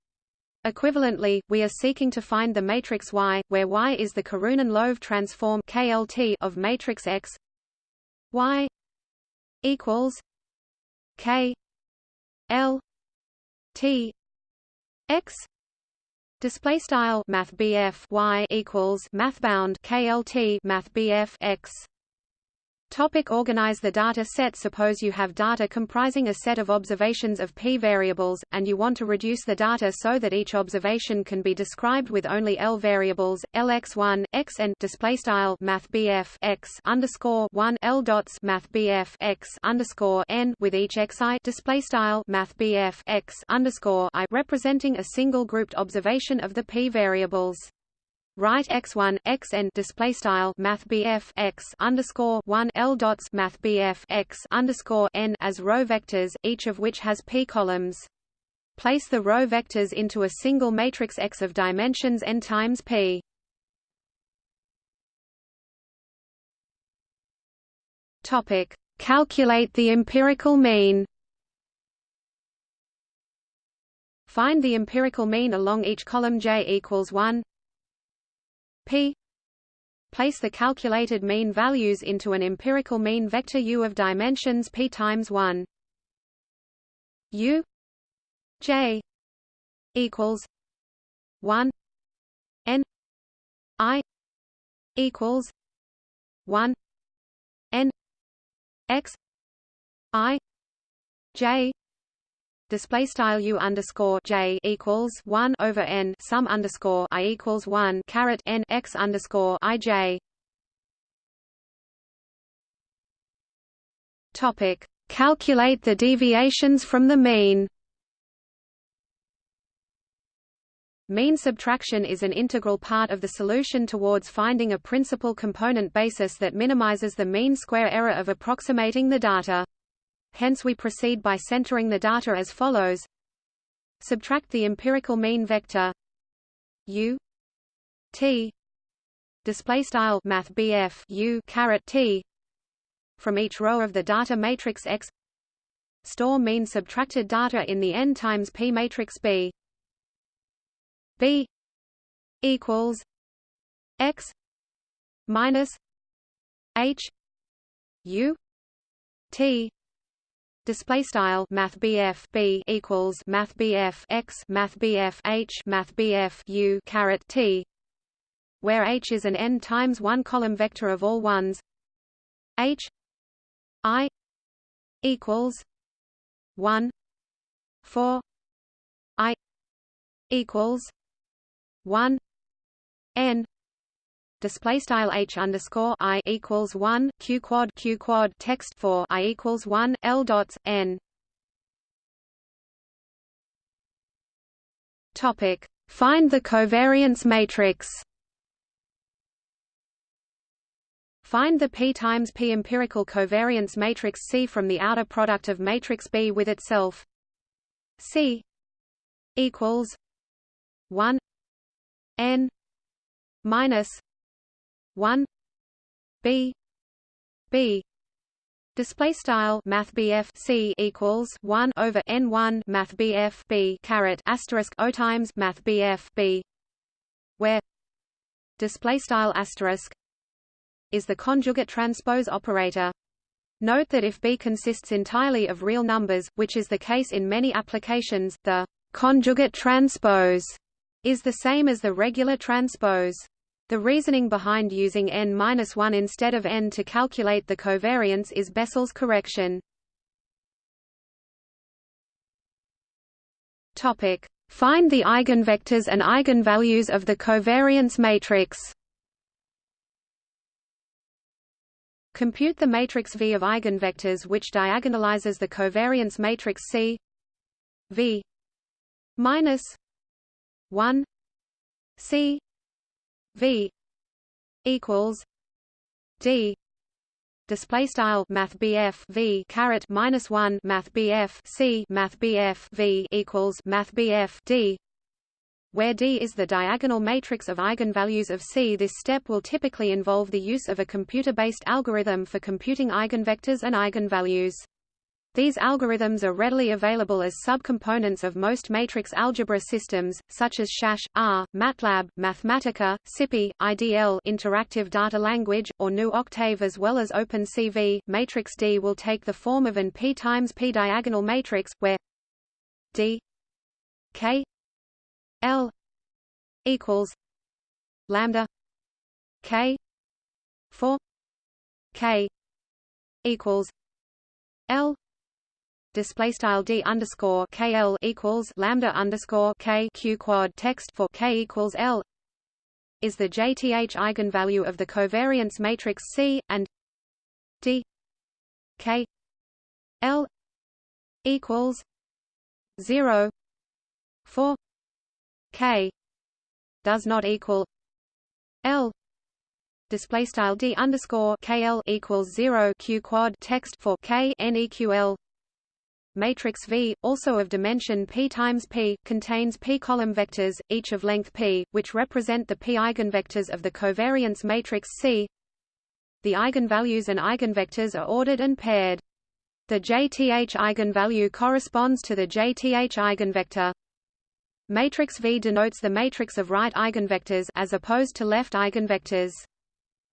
Speaker 1: Equivalently, we are seeking to find the matrix Y, where Y is the Karhunen-Loève transform KLT of matrix X Y equals K L T X Display style Math y equals MathBound KLT Math X Topic organize the data set Suppose you have data comprising a set of observations of p variables, and you want to reduce the data so that each observation can be described with only L variables, Lx1, xn display style math x underscore 1 L dots math x underscore n with each xi display style math x underscore i representing a single grouped observation of the p variables. Write x1 xn display style math x underscore one l dots math x underscore n as row vectors, each of which has p columns. Place the row vectors into a single matrix X of dimensions n times p. Topic: Calculate the empirical mean. Find the empirical mean along each column j equals 1 p. Place the calculated mean values into an empirical mean vector u of dimensions p times 1 u. J. Equals 1 n. I. Equals 1 n. X. I. J display style u underscore j equals one over n sum underscore i equals one caret n x underscore i j. Topic: Calculate the deviations from the mean. Mean subtraction is an integral part of the solution towards finding a principal component basis that minimizes the mean square error of approximating the data. Hence we proceed by centering the data as follows. Subtract the empirical mean vector u t display style math u caret t from each row of the data matrix X. Store mean subtracted data in the n times p matrix B. B equals X minus H U T display style math BF B equals math BF X math BF H math BF U caret T where H is an n times 1 column vector of all ones. H I equals 1 4 I equals 1 n display style h underscore i equals one q quad q quad text for i equals one l dots n. Topic: Find the covariance matrix. Find the p times p empirical covariance matrix C from the outer product of matrix B with itself. C equals 1 n minus 1 b. B. Display style math C equals 1 over n1 math B caret asterisk O times math B where display style asterisk is the conjugate transpose operator. Note that if B consists entirely of real numbers, which is the case in many applications, the conjugate transpose is the same as the regular transpose. The reasoning behind using n-1 instead of n to calculate the covariance is Bessel's correction. Topic: Find the eigenvectors and eigenvalues of the covariance matrix. Compute the matrix V of eigenvectors which diagonalizes the covariance matrix C V minus 1 C V equals D display style math V caret minus 1 math C math V equals math D where D is the diagonal matrix of eigenvalues of C this step will typically involve the use of a computer-based algorithm for computing eigenvectors and eigenvalues. These algorithms are readily available as subcomponents of most matrix algebra systems, such as SAS, R, MATLAB, Mathematica, SciPy, IDL interactive data language, or GNU Octave as well as OpenCV. Matrix D will take the form of an P times P diagonal matrix, where D K L equals lambda K 4 K equals L display style d underscore kl equals lambda underscore k q quad text for k equals l is the jth eigenvalue of the covariance matrix C and d k l equals 0 4 k does not equal l display style d underscore kl equals 0 q quad text for k n eql matrix V, also of dimension p times p, contains p column vectors, each of length p, which represent the p eigenvectors of the covariance matrix C. The eigenvalues and eigenvectors are ordered and paired. The jth eigenvalue corresponds to the jth eigenvector. Matrix V denotes the matrix of right eigenvectors as opposed to left eigenvectors.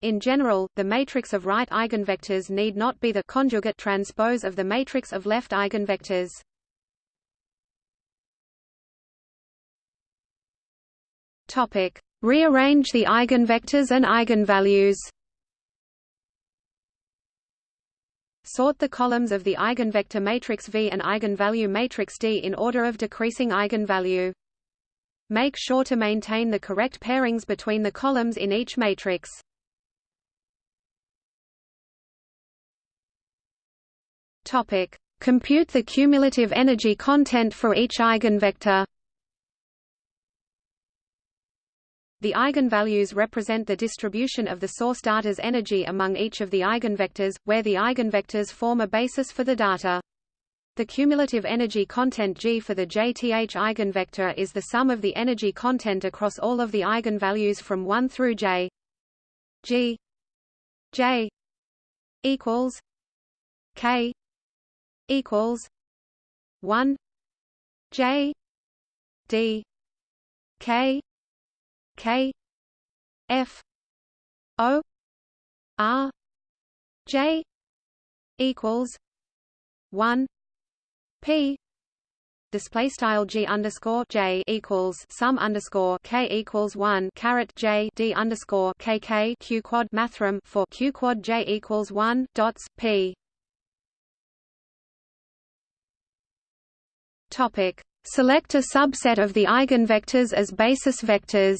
Speaker 1: In general, the matrix of right eigenvectors need not be the conjugate transpose of the matrix of left eigenvectors. Topic: Rearrange the eigenvectors and eigenvalues. Sort the columns of the eigenvector matrix V and eigenvalue matrix D in order of decreasing eigenvalue. Make sure to maintain the correct pairings between the columns in each matrix. Topic: Compute the cumulative energy content for each eigenvector. The eigenvalues represent the distribution of the source data's energy among each of the eigenvectors, where the eigenvectors form a basis for the data. The cumulative energy content G for the jth eigenvector is the sum of the energy content across all of the eigenvalues from 1 through j. G j equals k equals one J D K K F O R J equals one P display style g underscore j equals sum underscore k equals one caret j d underscore k k q quad mathrm for q quad j equals one dots p Topic: Select a subset of the eigenvectors as basis vectors.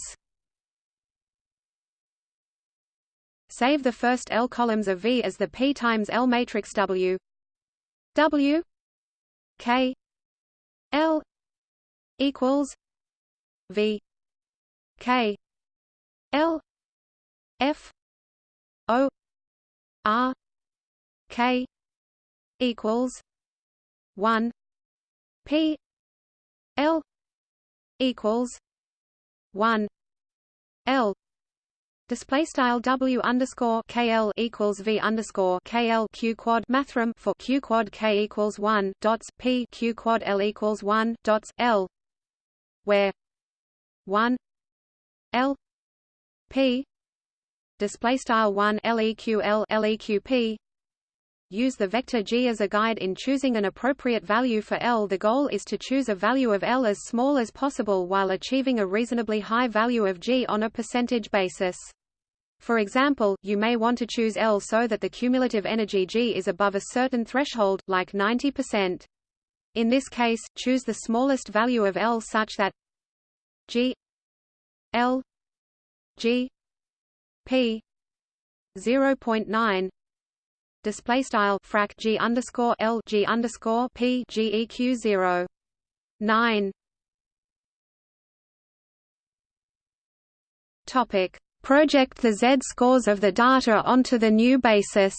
Speaker 1: Save the first L columns of V as the P times L matrix W. W. K. L. equals V. K. L. F. O. R. K. equals one P L equals one L. Display style W underscore KL equals V underscore KL Q quad mathrm for Q quad K equals one dots P Q quad L equals one dots L where one L P display style one LEQL LEQP Use the vector g as a guide in choosing an appropriate value for L. The goal is to choose a value of L as small as possible while achieving a reasonably high value of g on a percentage basis. For example, you may want to choose L so that the cumulative energy G is above a certain threshold, like 90%. In this case, choose the smallest value of L such that G L G P 0.9 display style frac g underscore l g underscore p geq zero nine. Topic: Project the z-scores of the data onto the new basis.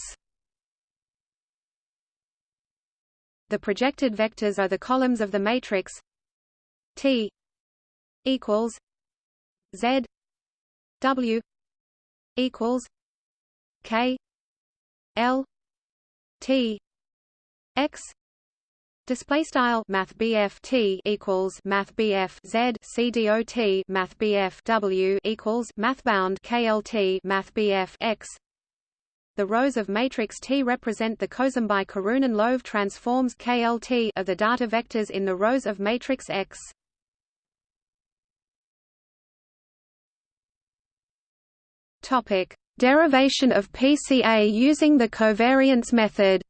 Speaker 1: The projected vectors are the columns of the matrix T equals Z W equals K L T X Display style Math T equals Math Z C D O T Math W equals MathBound KLT Math X the rows of matrix T represent the Kosambi-Karhunen-Loève transforms KLT of the data vectors in the rows of matrix X. Topic: Derivation of PCA using the covariance method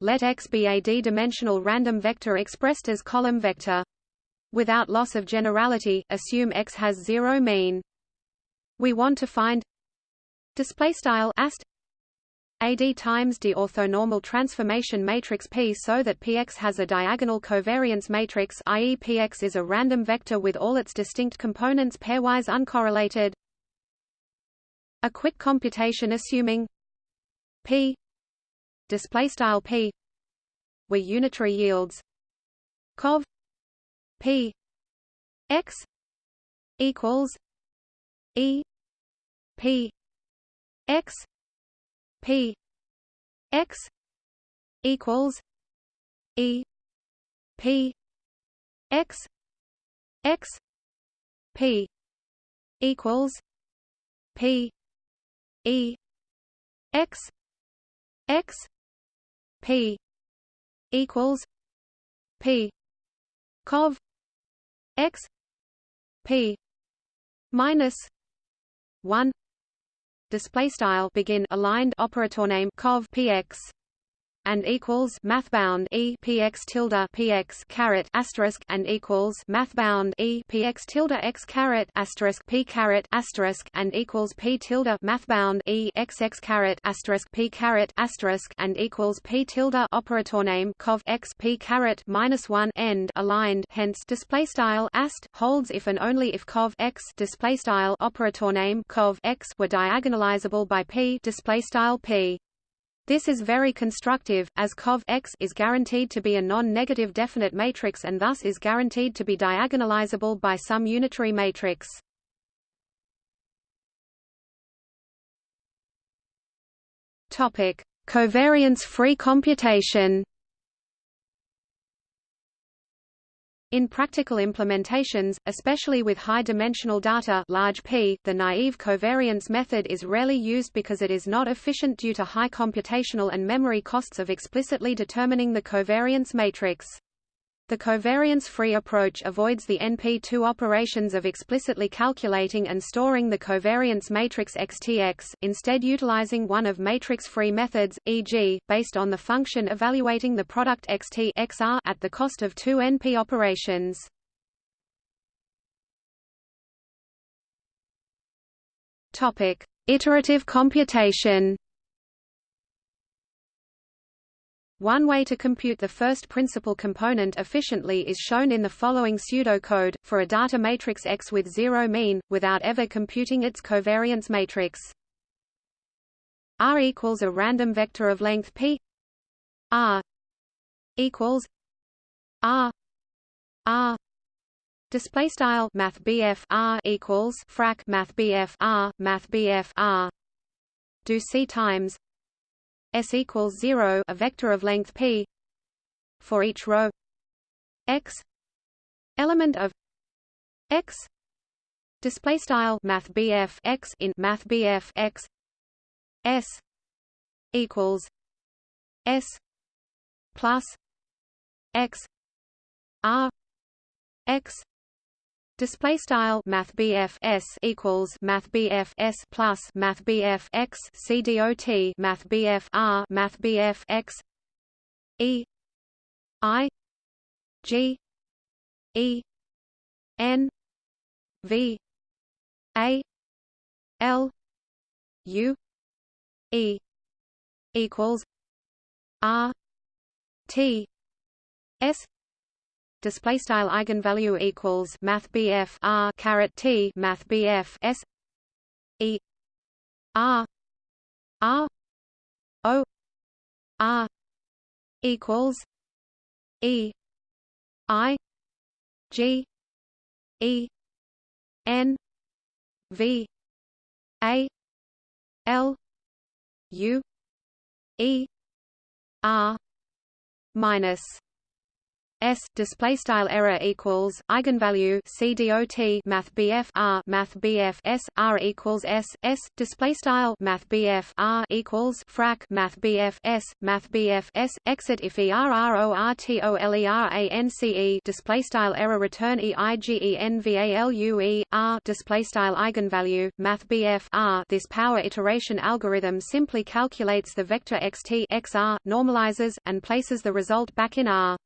Speaker 1: Let X be a d-dimensional random vector expressed as column vector. Without loss of generality, assume X has zero mean. We want to find display style AD times D orthonormal transformation matrix P so that Px has a diagonal covariance matrix i.e. Px is a random vector with all its distinct components pairwise uncorrelated. A quick computation assuming P display style P were unitary yields cov P x equals E P x P X equals E P X X P equals P E X X P equals P Cov X P minus one display style begin aligned operator name cov px and equals mathbound e px tilde px caret asterisk and equals mathbound e px tilde x caret asterisk p caret asterisk and equals p tilde mathbound e x x caret asterisk p caret asterisk and equals p tilde operator name cov x p caret minus one end aligned. Hence display style ast holds if and only if cov x display style operator name cov x were diagonalizable by p display style p this is very constructive, as cov X is guaranteed to be a non-negative definite matrix and thus is guaranteed to be diagonalizable by some unitary matrix. Topic: Covariance-free computation. In practical implementations, especially with high-dimensional data large P, the naive covariance method is rarely used because it is not efficient due to high computational and memory costs of explicitly determining the covariance matrix. The covariance-free approach avoids the NP2 operations of explicitly calculating and storing the covariance matrix XTX, instead utilizing one of matrix-free methods, e.g., based on the function evaluating the product XT XR at the cost of two NP operations. Topic: Iterative computation. One way to compute the first principal component efficiently is shown in the following pseudocode, for a data matrix X with zero mean, without ever computing its covariance matrix. R equals a random vector of length p R equals R R display style math R equals frac math R math R do C times s equals 0 a vector of length p for each row. X element of x display style math x in math x. S equals s plus x r x Display style Math S equals Math S plus Math X C dot Math R Math X E I G E N V A L U E equals R T S display style eigenvalue equals math BF R caret T math BF S E R R O R equals E I G E N V A L U E R minus S display style error equals eigenvalue C dot Math BF R Math BF S R equals S S display style Math BF R equals frac Math BF S Math BF S exit if ERRORTOLERANCE display style error return EIGENVALUE R display style eigenvalue Math BF R this power iteration algorithm simply calculates the vector xt xr normalizes and places the result back in R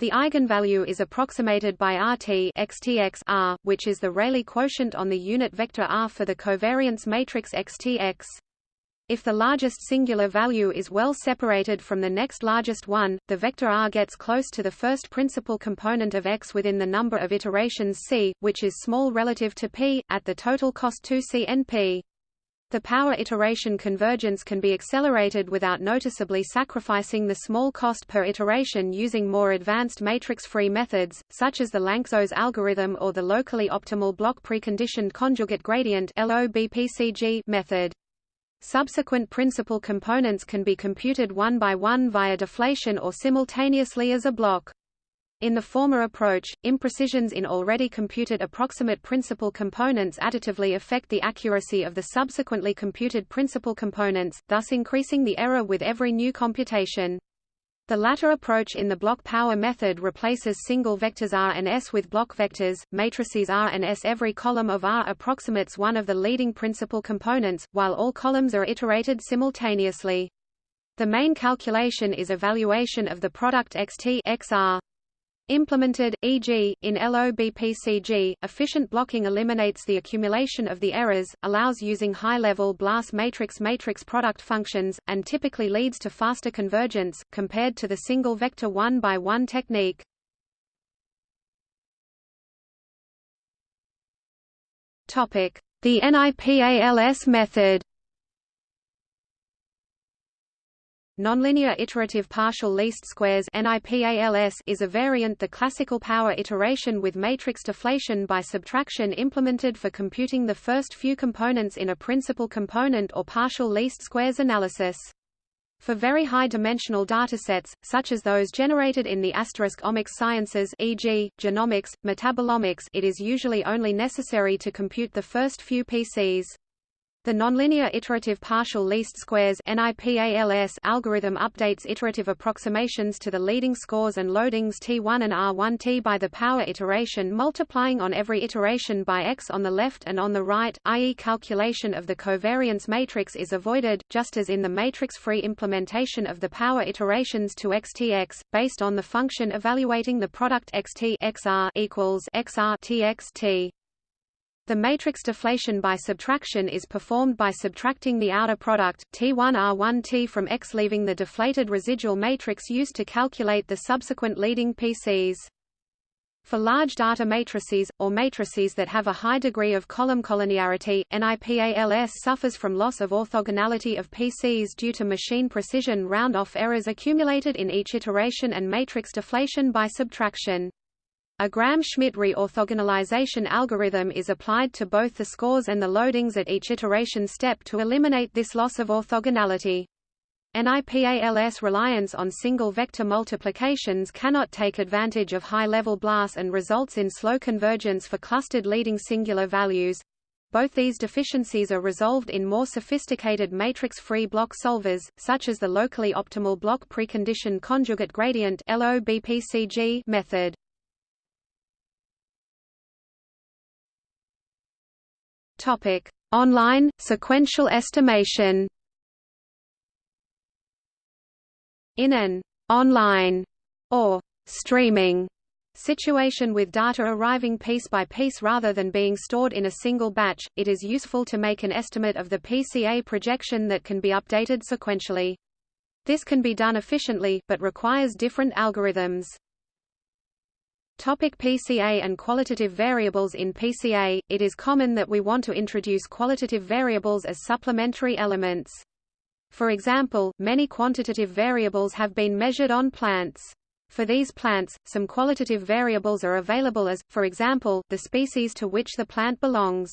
Speaker 1: the eigenvalue is approximated by RT XTX R, which is the Rayleigh quotient on the unit vector R for the covariance matrix XTX. If the largest singular value is well separated from the next largest one, the vector R gets close to the first principal component of X within the number of iterations C, which is small relative to P, at the total cost 2 C n P. The power iteration convergence can be accelerated without noticeably sacrificing the small cost per iteration using more advanced matrix-free methods, such as the Lanczos algorithm or the locally optimal block preconditioned conjugate gradient method. Subsequent principal components can be computed one by one via deflation or simultaneously as a block. In the former approach, imprecisions in already computed approximate principal components additively affect the accuracy of the subsequently computed principal components, thus increasing the error with every new computation. The latter approach in the block power method replaces single vectors R and S with block vectors, matrices R and S. Every column of R approximates one of the leading principal components, while all columns are iterated simultaneously. The main calculation is evaluation of the product xt xr. Implemented, e.g., in LOBPCG, efficient blocking eliminates the accumulation of the errors, allows using high-level BLAS matrix-matrix product functions, and typically leads to faster convergence, compared to the single-vector one-by-one technique. The NIPALS method Nonlinear iterative partial least squares is a variant the classical power iteration with matrix deflation by subtraction implemented for computing the first few components in a principal component or partial least squares analysis. For very high-dimensional datasets, such as those generated in the asterisk omics sciences e.g., genomics, metabolomics it is usually only necessary to compute the first few PCs. The nonlinear iterative partial least squares algorithm updates iterative approximations to the leading scores and loadings T1 and R1T by the power iteration multiplying on every iteration by x on the left and on the right, i.e. calculation of the covariance matrix is avoided, just as in the matrix-free implementation of the power iterations to xtx, based on the function evaluating the product xt xr equals xr txt. The matrix deflation by subtraction is performed by subtracting the outer product, T1R1T from X leaving the deflated residual matrix used to calculate the subsequent leading PCs. For large data matrices, or matrices that have a high degree of column collinearity, NIPALS suffers from loss of orthogonality of PCs due to machine precision round-off errors accumulated in each iteration and matrix deflation by subtraction. A Gram-Schmidt reorthogonalization algorithm is applied to both the scores and the loadings at each iteration step to eliminate this loss of orthogonality. NIPALS reliance on single vector multiplications cannot take advantage of high-level BLAS and results in slow convergence for clustered leading singular values. Both these deficiencies are resolved in more sophisticated matrix-free block solvers, such as the locally optimal block precondition conjugate gradient method. Topic: Online sequential estimation. In an online or streaming situation with data arriving piece by piece rather than being stored in a single batch, it is useful to make an estimate of the PCA projection that can be updated sequentially. This can be done efficiently, but requires different algorithms. Topic PCA and qualitative variables In PCA, it is common that we want to introduce qualitative variables as supplementary elements. For example, many quantitative variables have been measured on plants. For these plants, some qualitative variables are available as, for example, the species to which the plant belongs.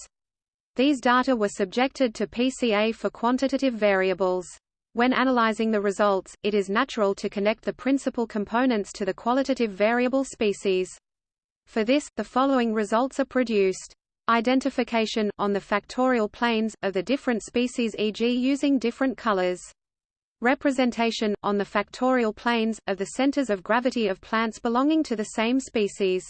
Speaker 1: These data were subjected to PCA for quantitative variables. When analyzing the results, it is natural to connect the principal components to the qualitative variable species. For this, the following results are produced. Identification, on the factorial planes, of the different species e.g. using different colors. Representation, on the factorial planes, of the centers of gravity of plants belonging to the same species.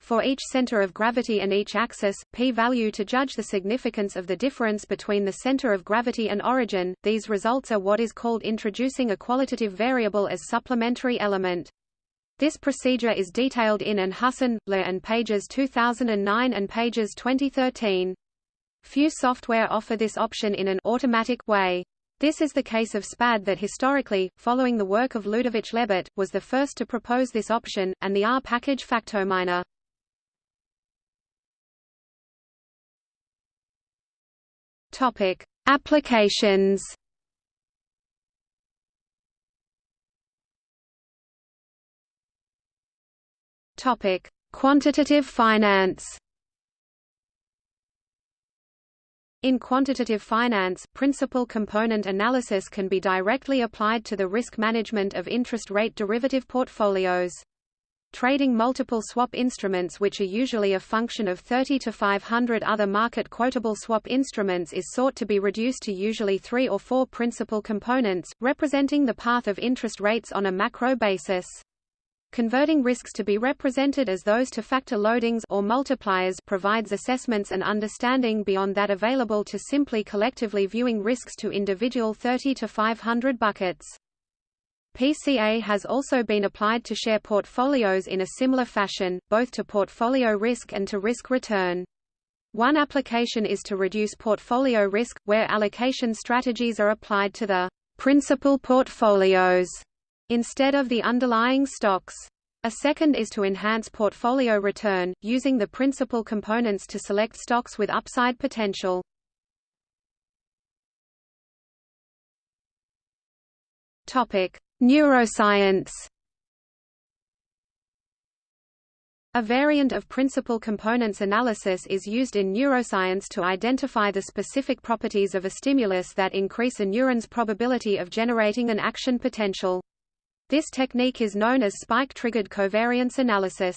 Speaker 1: For each center of gravity and each axis, p-value to judge the significance of the difference between the center of gravity and origin, these results are what is called introducing a qualitative variable as supplementary element. This procedure is detailed in and Husson, Le and pages 2009 and pages 2013. Few software offer this option in an automatic way. This is the case of SPAD that historically, following the work of Ludovic Lebart, was the first to propose this option, and the R package FactoMineR. Topic: Applications. Topic: Quantitative finance. In quantitative finance, principal component analysis can be directly applied to the risk management of interest rate derivative portfolios. Trading multiple swap instruments which are usually a function of 30 to 500 other market quotable swap instruments is sought to be reduced to usually three or four principal components, representing the path of interest rates on a macro basis. Converting risks to be represented as those to factor loadings or multipliers provides assessments and understanding beyond that available to simply collectively viewing risks to individual 30 to 500 buckets. PCA has also been applied to share portfolios in a similar fashion, both to portfolio risk and to risk return. One application is to reduce portfolio risk, where allocation strategies are applied to the principal portfolios instead of the underlying stocks. A second is to enhance portfolio return, using the principal components to select stocks with upside potential. Topic: Neuroscience A variant of principal components analysis is used in neuroscience to identify the specific properties of a stimulus that increase a neuron's probability of generating an action potential. This technique is known as spike-triggered covariance analysis.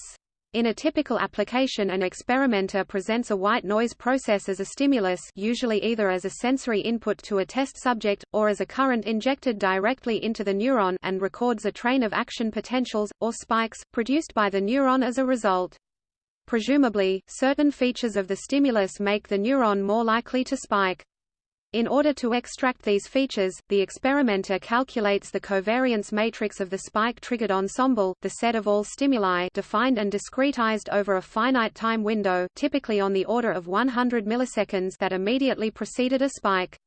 Speaker 1: In a typical application an experimenter presents a white noise process as a stimulus usually either as a sensory input to a test subject, or as a current injected directly into the neuron and records a train of action potentials, or spikes, produced by the neuron as a result. Presumably, certain features of the stimulus make the neuron more likely to spike. In order to extract these features, the experimenter calculates the covariance matrix of the spike-triggered ensemble, the set of all stimuli defined and discretized over a finite time window typically on the order of 100 milliseconds that immediately preceded a spike.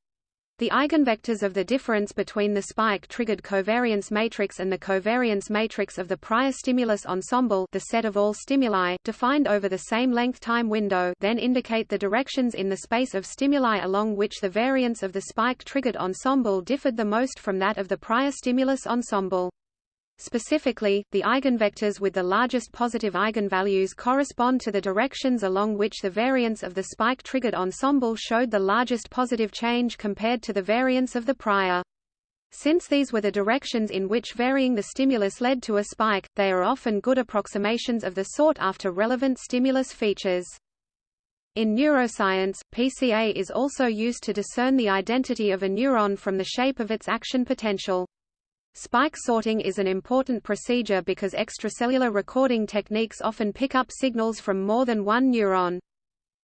Speaker 1: The eigenvectors of the difference between the spike-triggered covariance matrix and the covariance matrix of the prior stimulus ensemble the set of all stimuli defined over the same length time window then indicate the directions in the space of stimuli along which the variance of the spike-triggered ensemble differed the most from that of the prior stimulus ensemble. Specifically, the eigenvectors with the largest positive eigenvalues correspond to the directions along which the variance of the spike-triggered ensemble showed the largest positive change compared to the variance of the prior. Since these were the directions in which varying the stimulus led to a spike, they are often good approximations of the sought-after relevant stimulus features. In neuroscience, PCA is also used to discern the identity of a neuron from the shape of its action potential. Spike sorting is an important procedure because extracellular recording techniques often pick up signals from more than one neuron.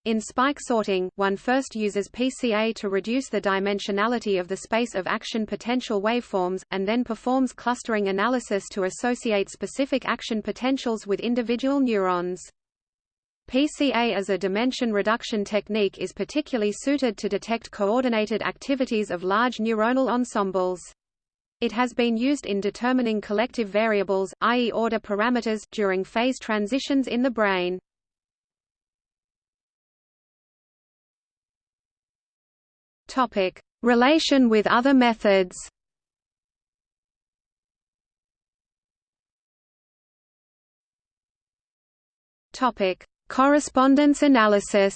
Speaker 1: In spike sorting, one first uses PCA to reduce the dimensionality of the space of action potential waveforms, and then performs clustering analysis to associate specific action potentials with individual neurons. PCA as a dimension reduction technique is particularly suited to detect coordinated activities of large neuronal ensembles. It has been used in determining collective variables, i.e. order parameters, during phase transitions in the brain. Topic: Relation with other methods. Topic: Correspondence analysis.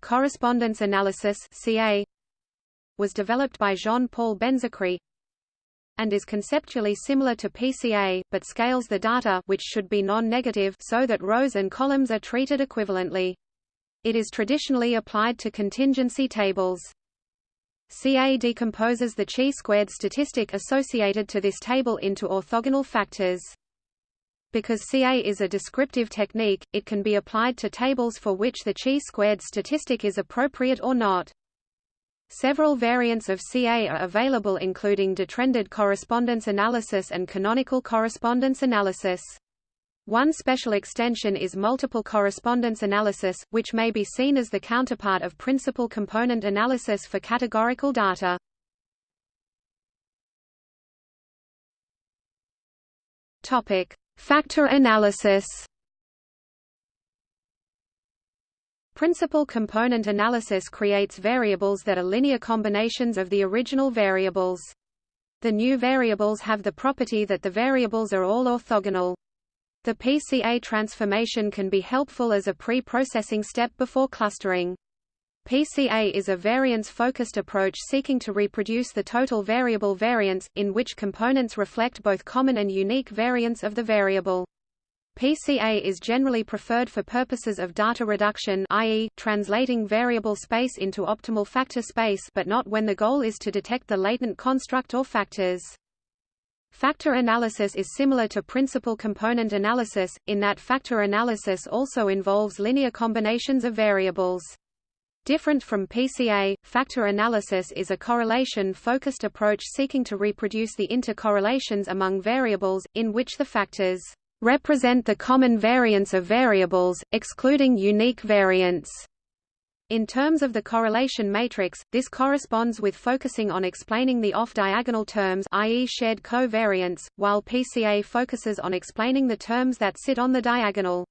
Speaker 1: Correspondence analysis (CA) was developed by Jean-Paul Benzécri and is conceptually similar to PCA, but scales the data which should be non-negative so that rows and columns are treated equivalently. It is traditionally applied to contingency tables. CA decomposes the chi-squared statistic associated to this table into orthogonal factors. Because CA is a descriptive technique, it can be applied to tables for which the chi-squared statistic is appropriate or not. Several variants of CA are available including detrended correspondence analysis and canonical correspondence analysis. One special extension is multiple correspondence analysis, which may be seen as the counterpart of principal component analysis for categorical data. Topic: Factor analysis. Principal component analysis creates variables that are linear combinations of the original variables. The new variables have the property that the variables are all orthogonal. The PCA transformation can be helpful as a pre-processing step before clustering. PCA is a variance-focused approach seeking to reproduce the total variable variance, in which components reflect both common and unique variance of the variable. PCA is generally preferred for purposes of data reduction i.e., translating variable space into optimal factor space but not when the goal is to detect the latent construct or factors. Factor analysis is similar to principal component analysis, in that factor analysis also involves linear combinations of variables. Different from PCA, factor analysis is a correlation-focused approach seeking to reproduce the intercorrelations among variables, in which the factors represent the common variance of variables, excluding unique variants. In terms of the correlation matrix, this corresponds with focusing on explaining the off-diagonal terms i.e. shared covariance, while PCA focuses on explaining the terms that sit on the diagonal.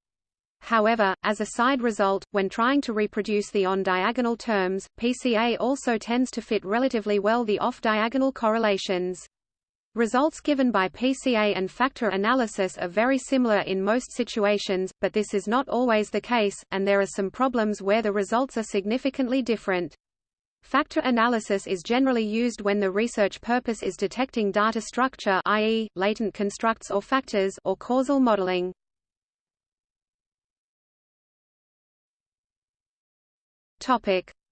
Speaker 1: However, as a side result, when trying to reproduce the on-diagonal terms, PCA also tends to fit relatively well the off-diagonal correlations. Results given by PCA and factor analysis are very similar in most situations, but this is not always the case, and there are some problems where the results are significantly different. Factor analysis is generally used when the research purpose is detecting data structure i.e., latent constructs or factors or causal modeling.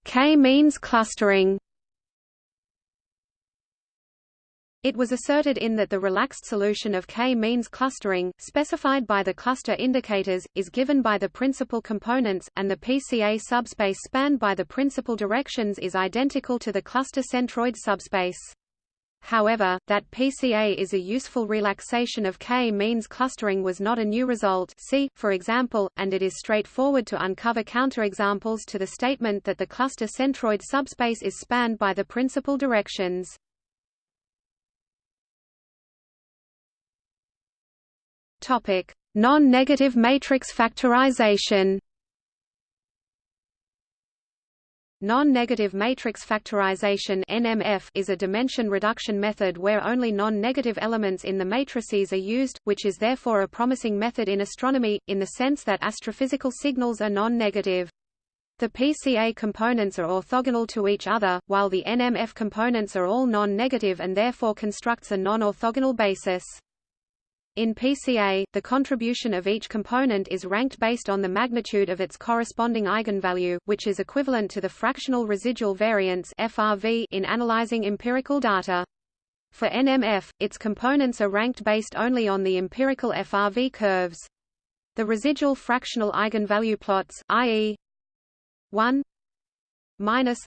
Speaker 1: K-means clustering It was asserted in that the relaxed solution of k-means clustering, specified by the cluster indicators, is given by the principal components, and the PCA subspace spanned by the principal directions is identical to the cluster centroid subspace. However, that PCA is a useful relaxation of k-means clustering was not a new result see, for example, and it is straightforward to uncover counterexamples to the statement that the cluster centroid subspace is spanned by the principal directions. Topic: Non-negative matrix factorization. Non-negative matrix factorization (NMF) is a dimension reduction method where only non-negative elements in the matrices are used, which is therefore a promising method in astronomy in the sense that astrophysical signals are non-negative. The PCA components are orthogonal to each other, while the NMF components are all non-negative and therefore constructs a non-orthogonal basis. In PCA, the contribution of each component is ranked based on the magnitude of its corresponding eigenvalue, which is equivalent to the fractional residual variance (FRV) in analyzing empirical data. For NMF, its components are ranked based only on the empirical FRV curves. The residual fractional eigenvalue plots, i.e., 1 minus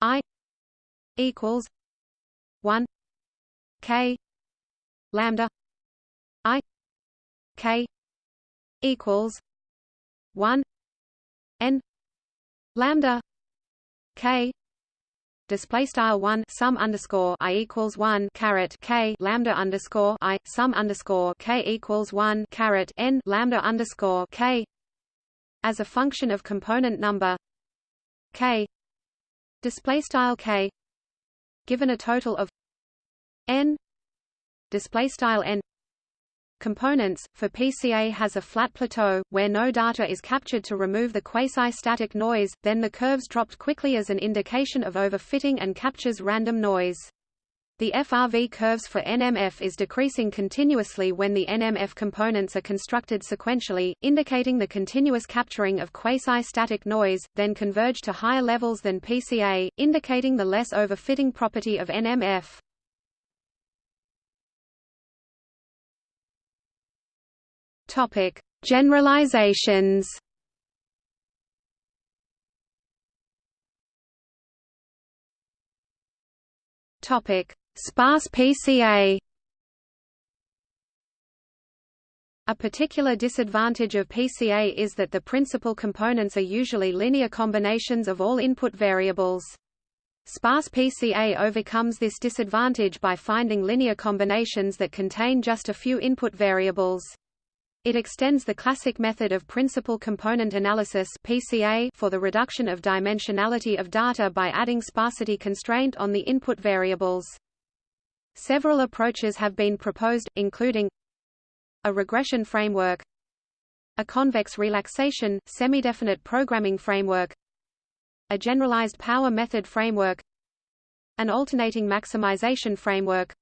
Speaker 1: i equals 1 k lambda K equals one N lambda K display style one sum underscore i equals one caret k lambda underscore i sum underscore k equals one caret n lambda underscore k as a function of component number k display style k given a total of n display style n components, for PCA has a flat plateau, where no data is captured to remove the quasi-static noise, then the curves dropped quickly as an indication of overfitting and captures random noise. The FRV curves for NMF is decreasing continuously when the NMF components are constructed sequentially, indicating the continuous capturing of quasi-static noise, then converge to higher levels than PCA, indicating the less overfitting property of NMF. Topic: Generalizations. Topic: Sparse PCA. A particular disadvantage of PCA is that the principal components are usually linear combinations of all input variables. Sparse PCA overcomes this disadvantage by finding linear combinations that contain just a few input variables. It extends the classic method of principal component analysis (PCA) for the reduction of dimensionality of data by adding sparsity constraint on the input variables. Several approaches have been proposed, including a regression framework, a convex relaxation, semi-definite programming framework, a generalized power method framework, an alternating maximization framework,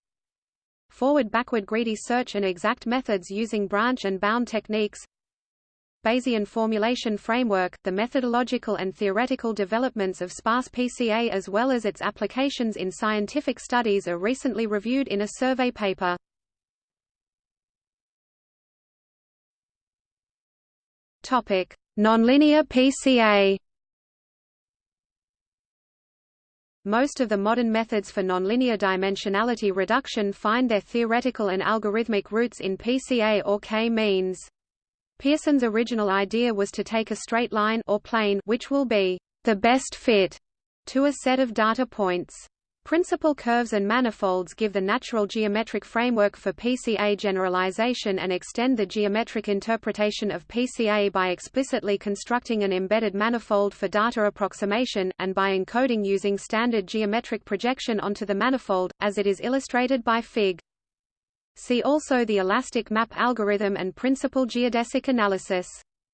Speaker 1: forward-backward greedy search and exact methods using branch and bound techniques Bayesian formulation framework, the methodological and theoretical developments of sparse PCA as well as its applications in scientific studies are recently reviewed in a survey paper. Nonlinear PCA Most of the modern methods for nonlinear dimensionality reduction find their theoretical and algorithmic roots in PCA or k-means. Pearson's original idea was to take a straight line or plane which will be the best fit to a set of data points. Principal curves and manifolds give the natural geometric framework for PCA generalization and extend the geometric interpretation of PCA by explicitly constructing an embedded manifold for data approximation, and by encoding using standard geometric projection onto the manifold, as it is illustrated by Fig. See also the elastic map algorithm and principal geodesic analysis.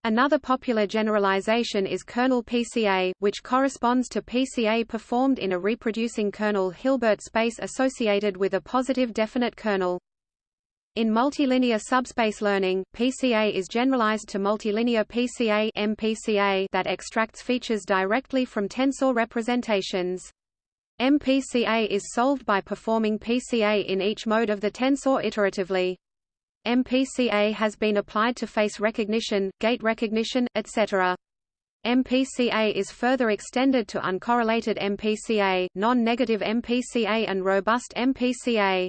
Speaker 1: Another popular generalization is kernel PCA, which corresponds to PCA performed in a reproducing kernel Hilbert space associated with a positive definite kernel. In multilinear subspace learning, PCA is generalized to multilinear PCA, MPCA that extracts features directly from tensor representations. MPCA is solved by performing PCA in each mode of the tensor iteratively. MPCA has been applied to face recognition, gait recognition, etc. MPCA is further extended to uncorrelated MPCA, non-negative MPCA and robust MPCA.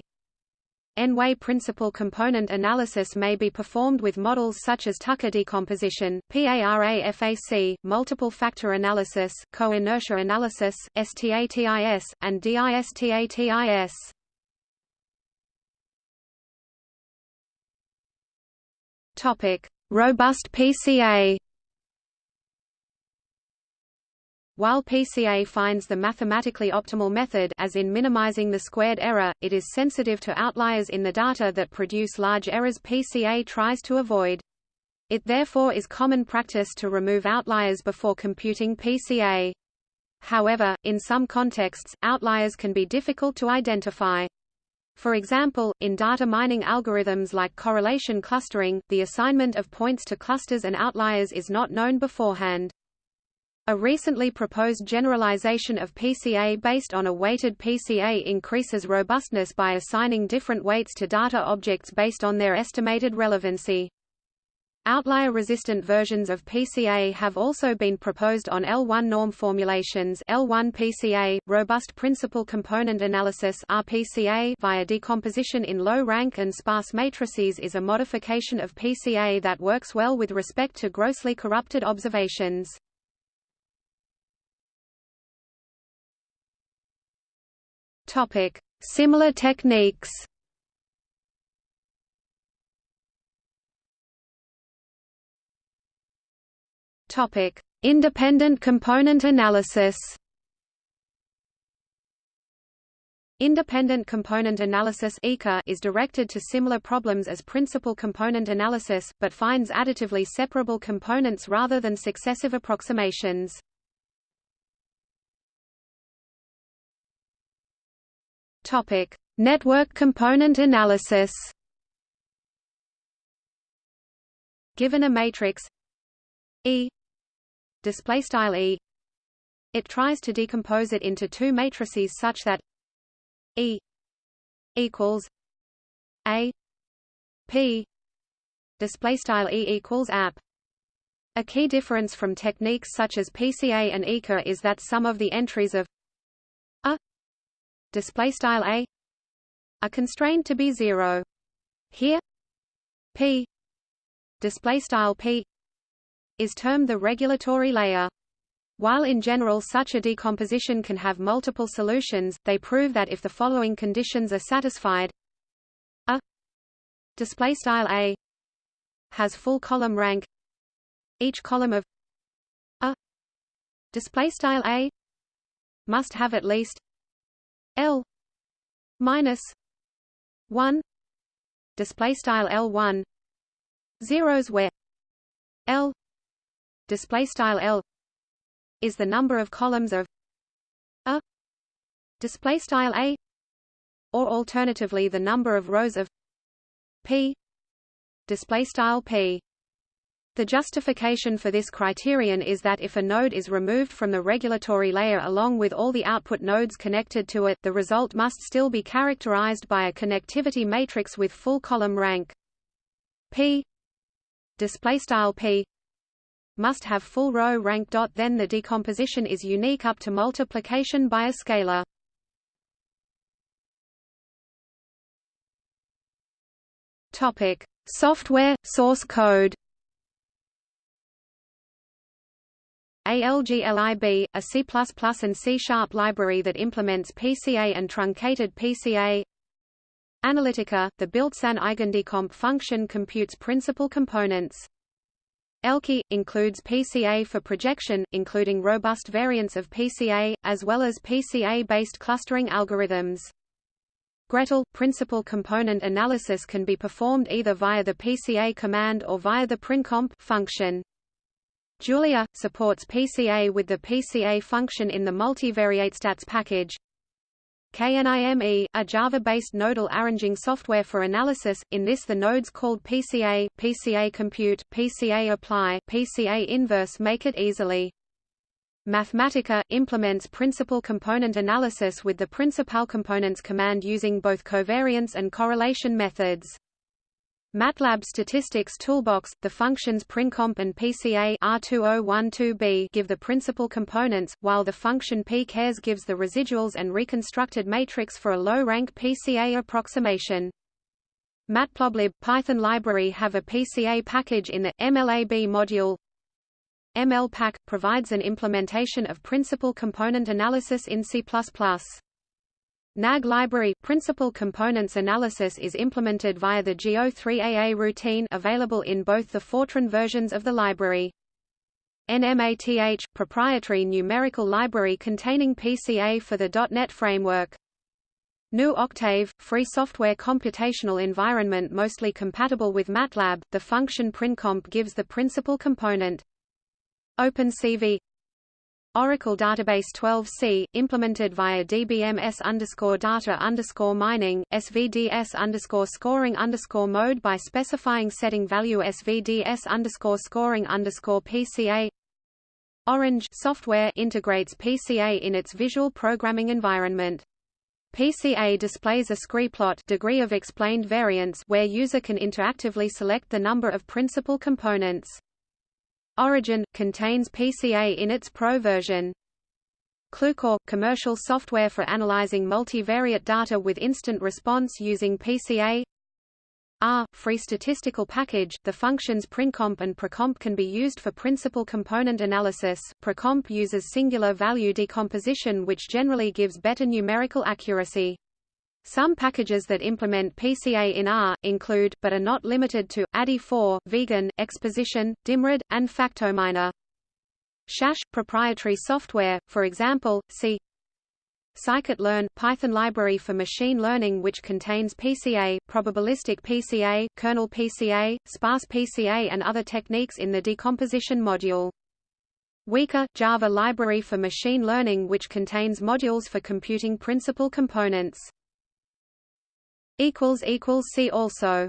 Speaker 1: N-way principal component analysis may be performed with models such as Tucker decomposition, PARAFAC, multiple factor analysis, co-inertia analysis, STATIS, and DISTATIS. Topic: Robust PCA While PCA finds the mathematically optimal method as in minimizing the squared error, it is sensitive to outliers in the data that produce large errors PCA tries to avoid. It therefore is common practice to remove outliers before computing PCA. However, in some contexts, outliers can be difficult to identify. For example, in data mining algorithms like correlation clustering, the assignment of points to clusters and outliers is not known beforehand. A recently proposed generalization of PCA based on a weighted PCA increases robustness by assigning different weights to data objects based on their estimated relevancy. Outlier-resistant versions of PCA have also been proposed on L1 norm formulations L1 PCA, robust principal component analysis RPCA via decomposition in low-rank and sparse matrices is a modification of PCA that works well with respect to grossly corrupted observations. Similar techniques. Topic: Independent component analysis. Independent component analysis is directed to similar problems as principal component analysis, but finds additively separable components rather than successive approximations. Topic: Network component analysis. Given a matrix E display style E. It tries to decompose it into two matrices such that E equals A. P. Display style E equals app a key difference from techniques such as PCA and ICA is that some of the entries of a display style a are constrained to be zero. Here, p display style p is termed the regulatory layer. While in general such a decomposition can have multiple solutions, they prove that if the following conditions are satisfied, a display style a has full column rank, each column of a display style a must have at least L minus one display style L one zeros where L display style L is the number of columns of a display style A or alternatively the number of rows of P display style P the justification for this criterion is that if a node is removed from the regulatory layer along with all the output nodes connected to it the result must still be characterized by a connectivity matrix with full column rank. P P must have full row rank. Then the decomposition is unique up to multiplication by a scalar. Topic: Software source code. ALGLIB, a C++ and C-sharp library that implements PCA and truncated PCA Analytica, the built-in eigendecomp function computes principal components. ELKI, includes PCA for projection, including robust variants of PCA, as well as PCA-based clustering algorithms. gretl, principal component analysis can be performed either via the PCA command or via the princomp function. Julia, supports PCA with the PCA function in the multivariatestats package. KNIME, a Java-based nodal arranging software for analysis, in this the nodes called PCA, PCA Compute, PCA Apply, PCA Inverse make it easily Mathematica implements principal component analysis with the principal components command using both covariance and correlation methods. MATLAB Statistics Toolbox, the functions PrinComp and PCA R2012b give the principal components, while the function pcares gives the residuals and reconstructed matrix for a low-rank PCA approximation. Matplotlib Python library have a PCA package in the MLAB module. mlpack provides an implementation of principal component analysis in C++. NAG library principal components analysis is implemented via the G03AA routine available in both the Fortran versions of the library. NMATH proprietary numerical library containing PCA for the .NET framework. GNU Octave, free software computational environment mostly compatible with MATLAB, the function PrinComp gives the principal component. OpenCV Oracle Database 12c, implemented via DBMS underscore data underscore mining, SVDS underscore scoring underscore mode by specifying setting value SVDS underscore scoring underscore PCA. Orange software integrates PCA in its visual programming environment. PCA displays a scree-plot degree of explained variance where user can interactively select the number of principal components. Origin contains PCA in its Pro version. Qlucore – commercial software for analyzing multivariate data with instant response using PCA R – free statistical package, the functions PrinComp and prcomp can be used for principal component analysis. prcomp uses singular value decomposition which generally gives better numerical accuracy. Some packages that implement PCA in R, include, but are not limited to, ade4, Vegan, Exposition, dimRed, and FactoMineR. SAS – proprietary software, for example, see Scikit-learn – Python library for machine learning which contains PCA, probabilistic PCA, kernel PCA, sparse PCA and other techniques in the decomposition module. Weka – Java library for machine learning which contains modules for computing principal components. See also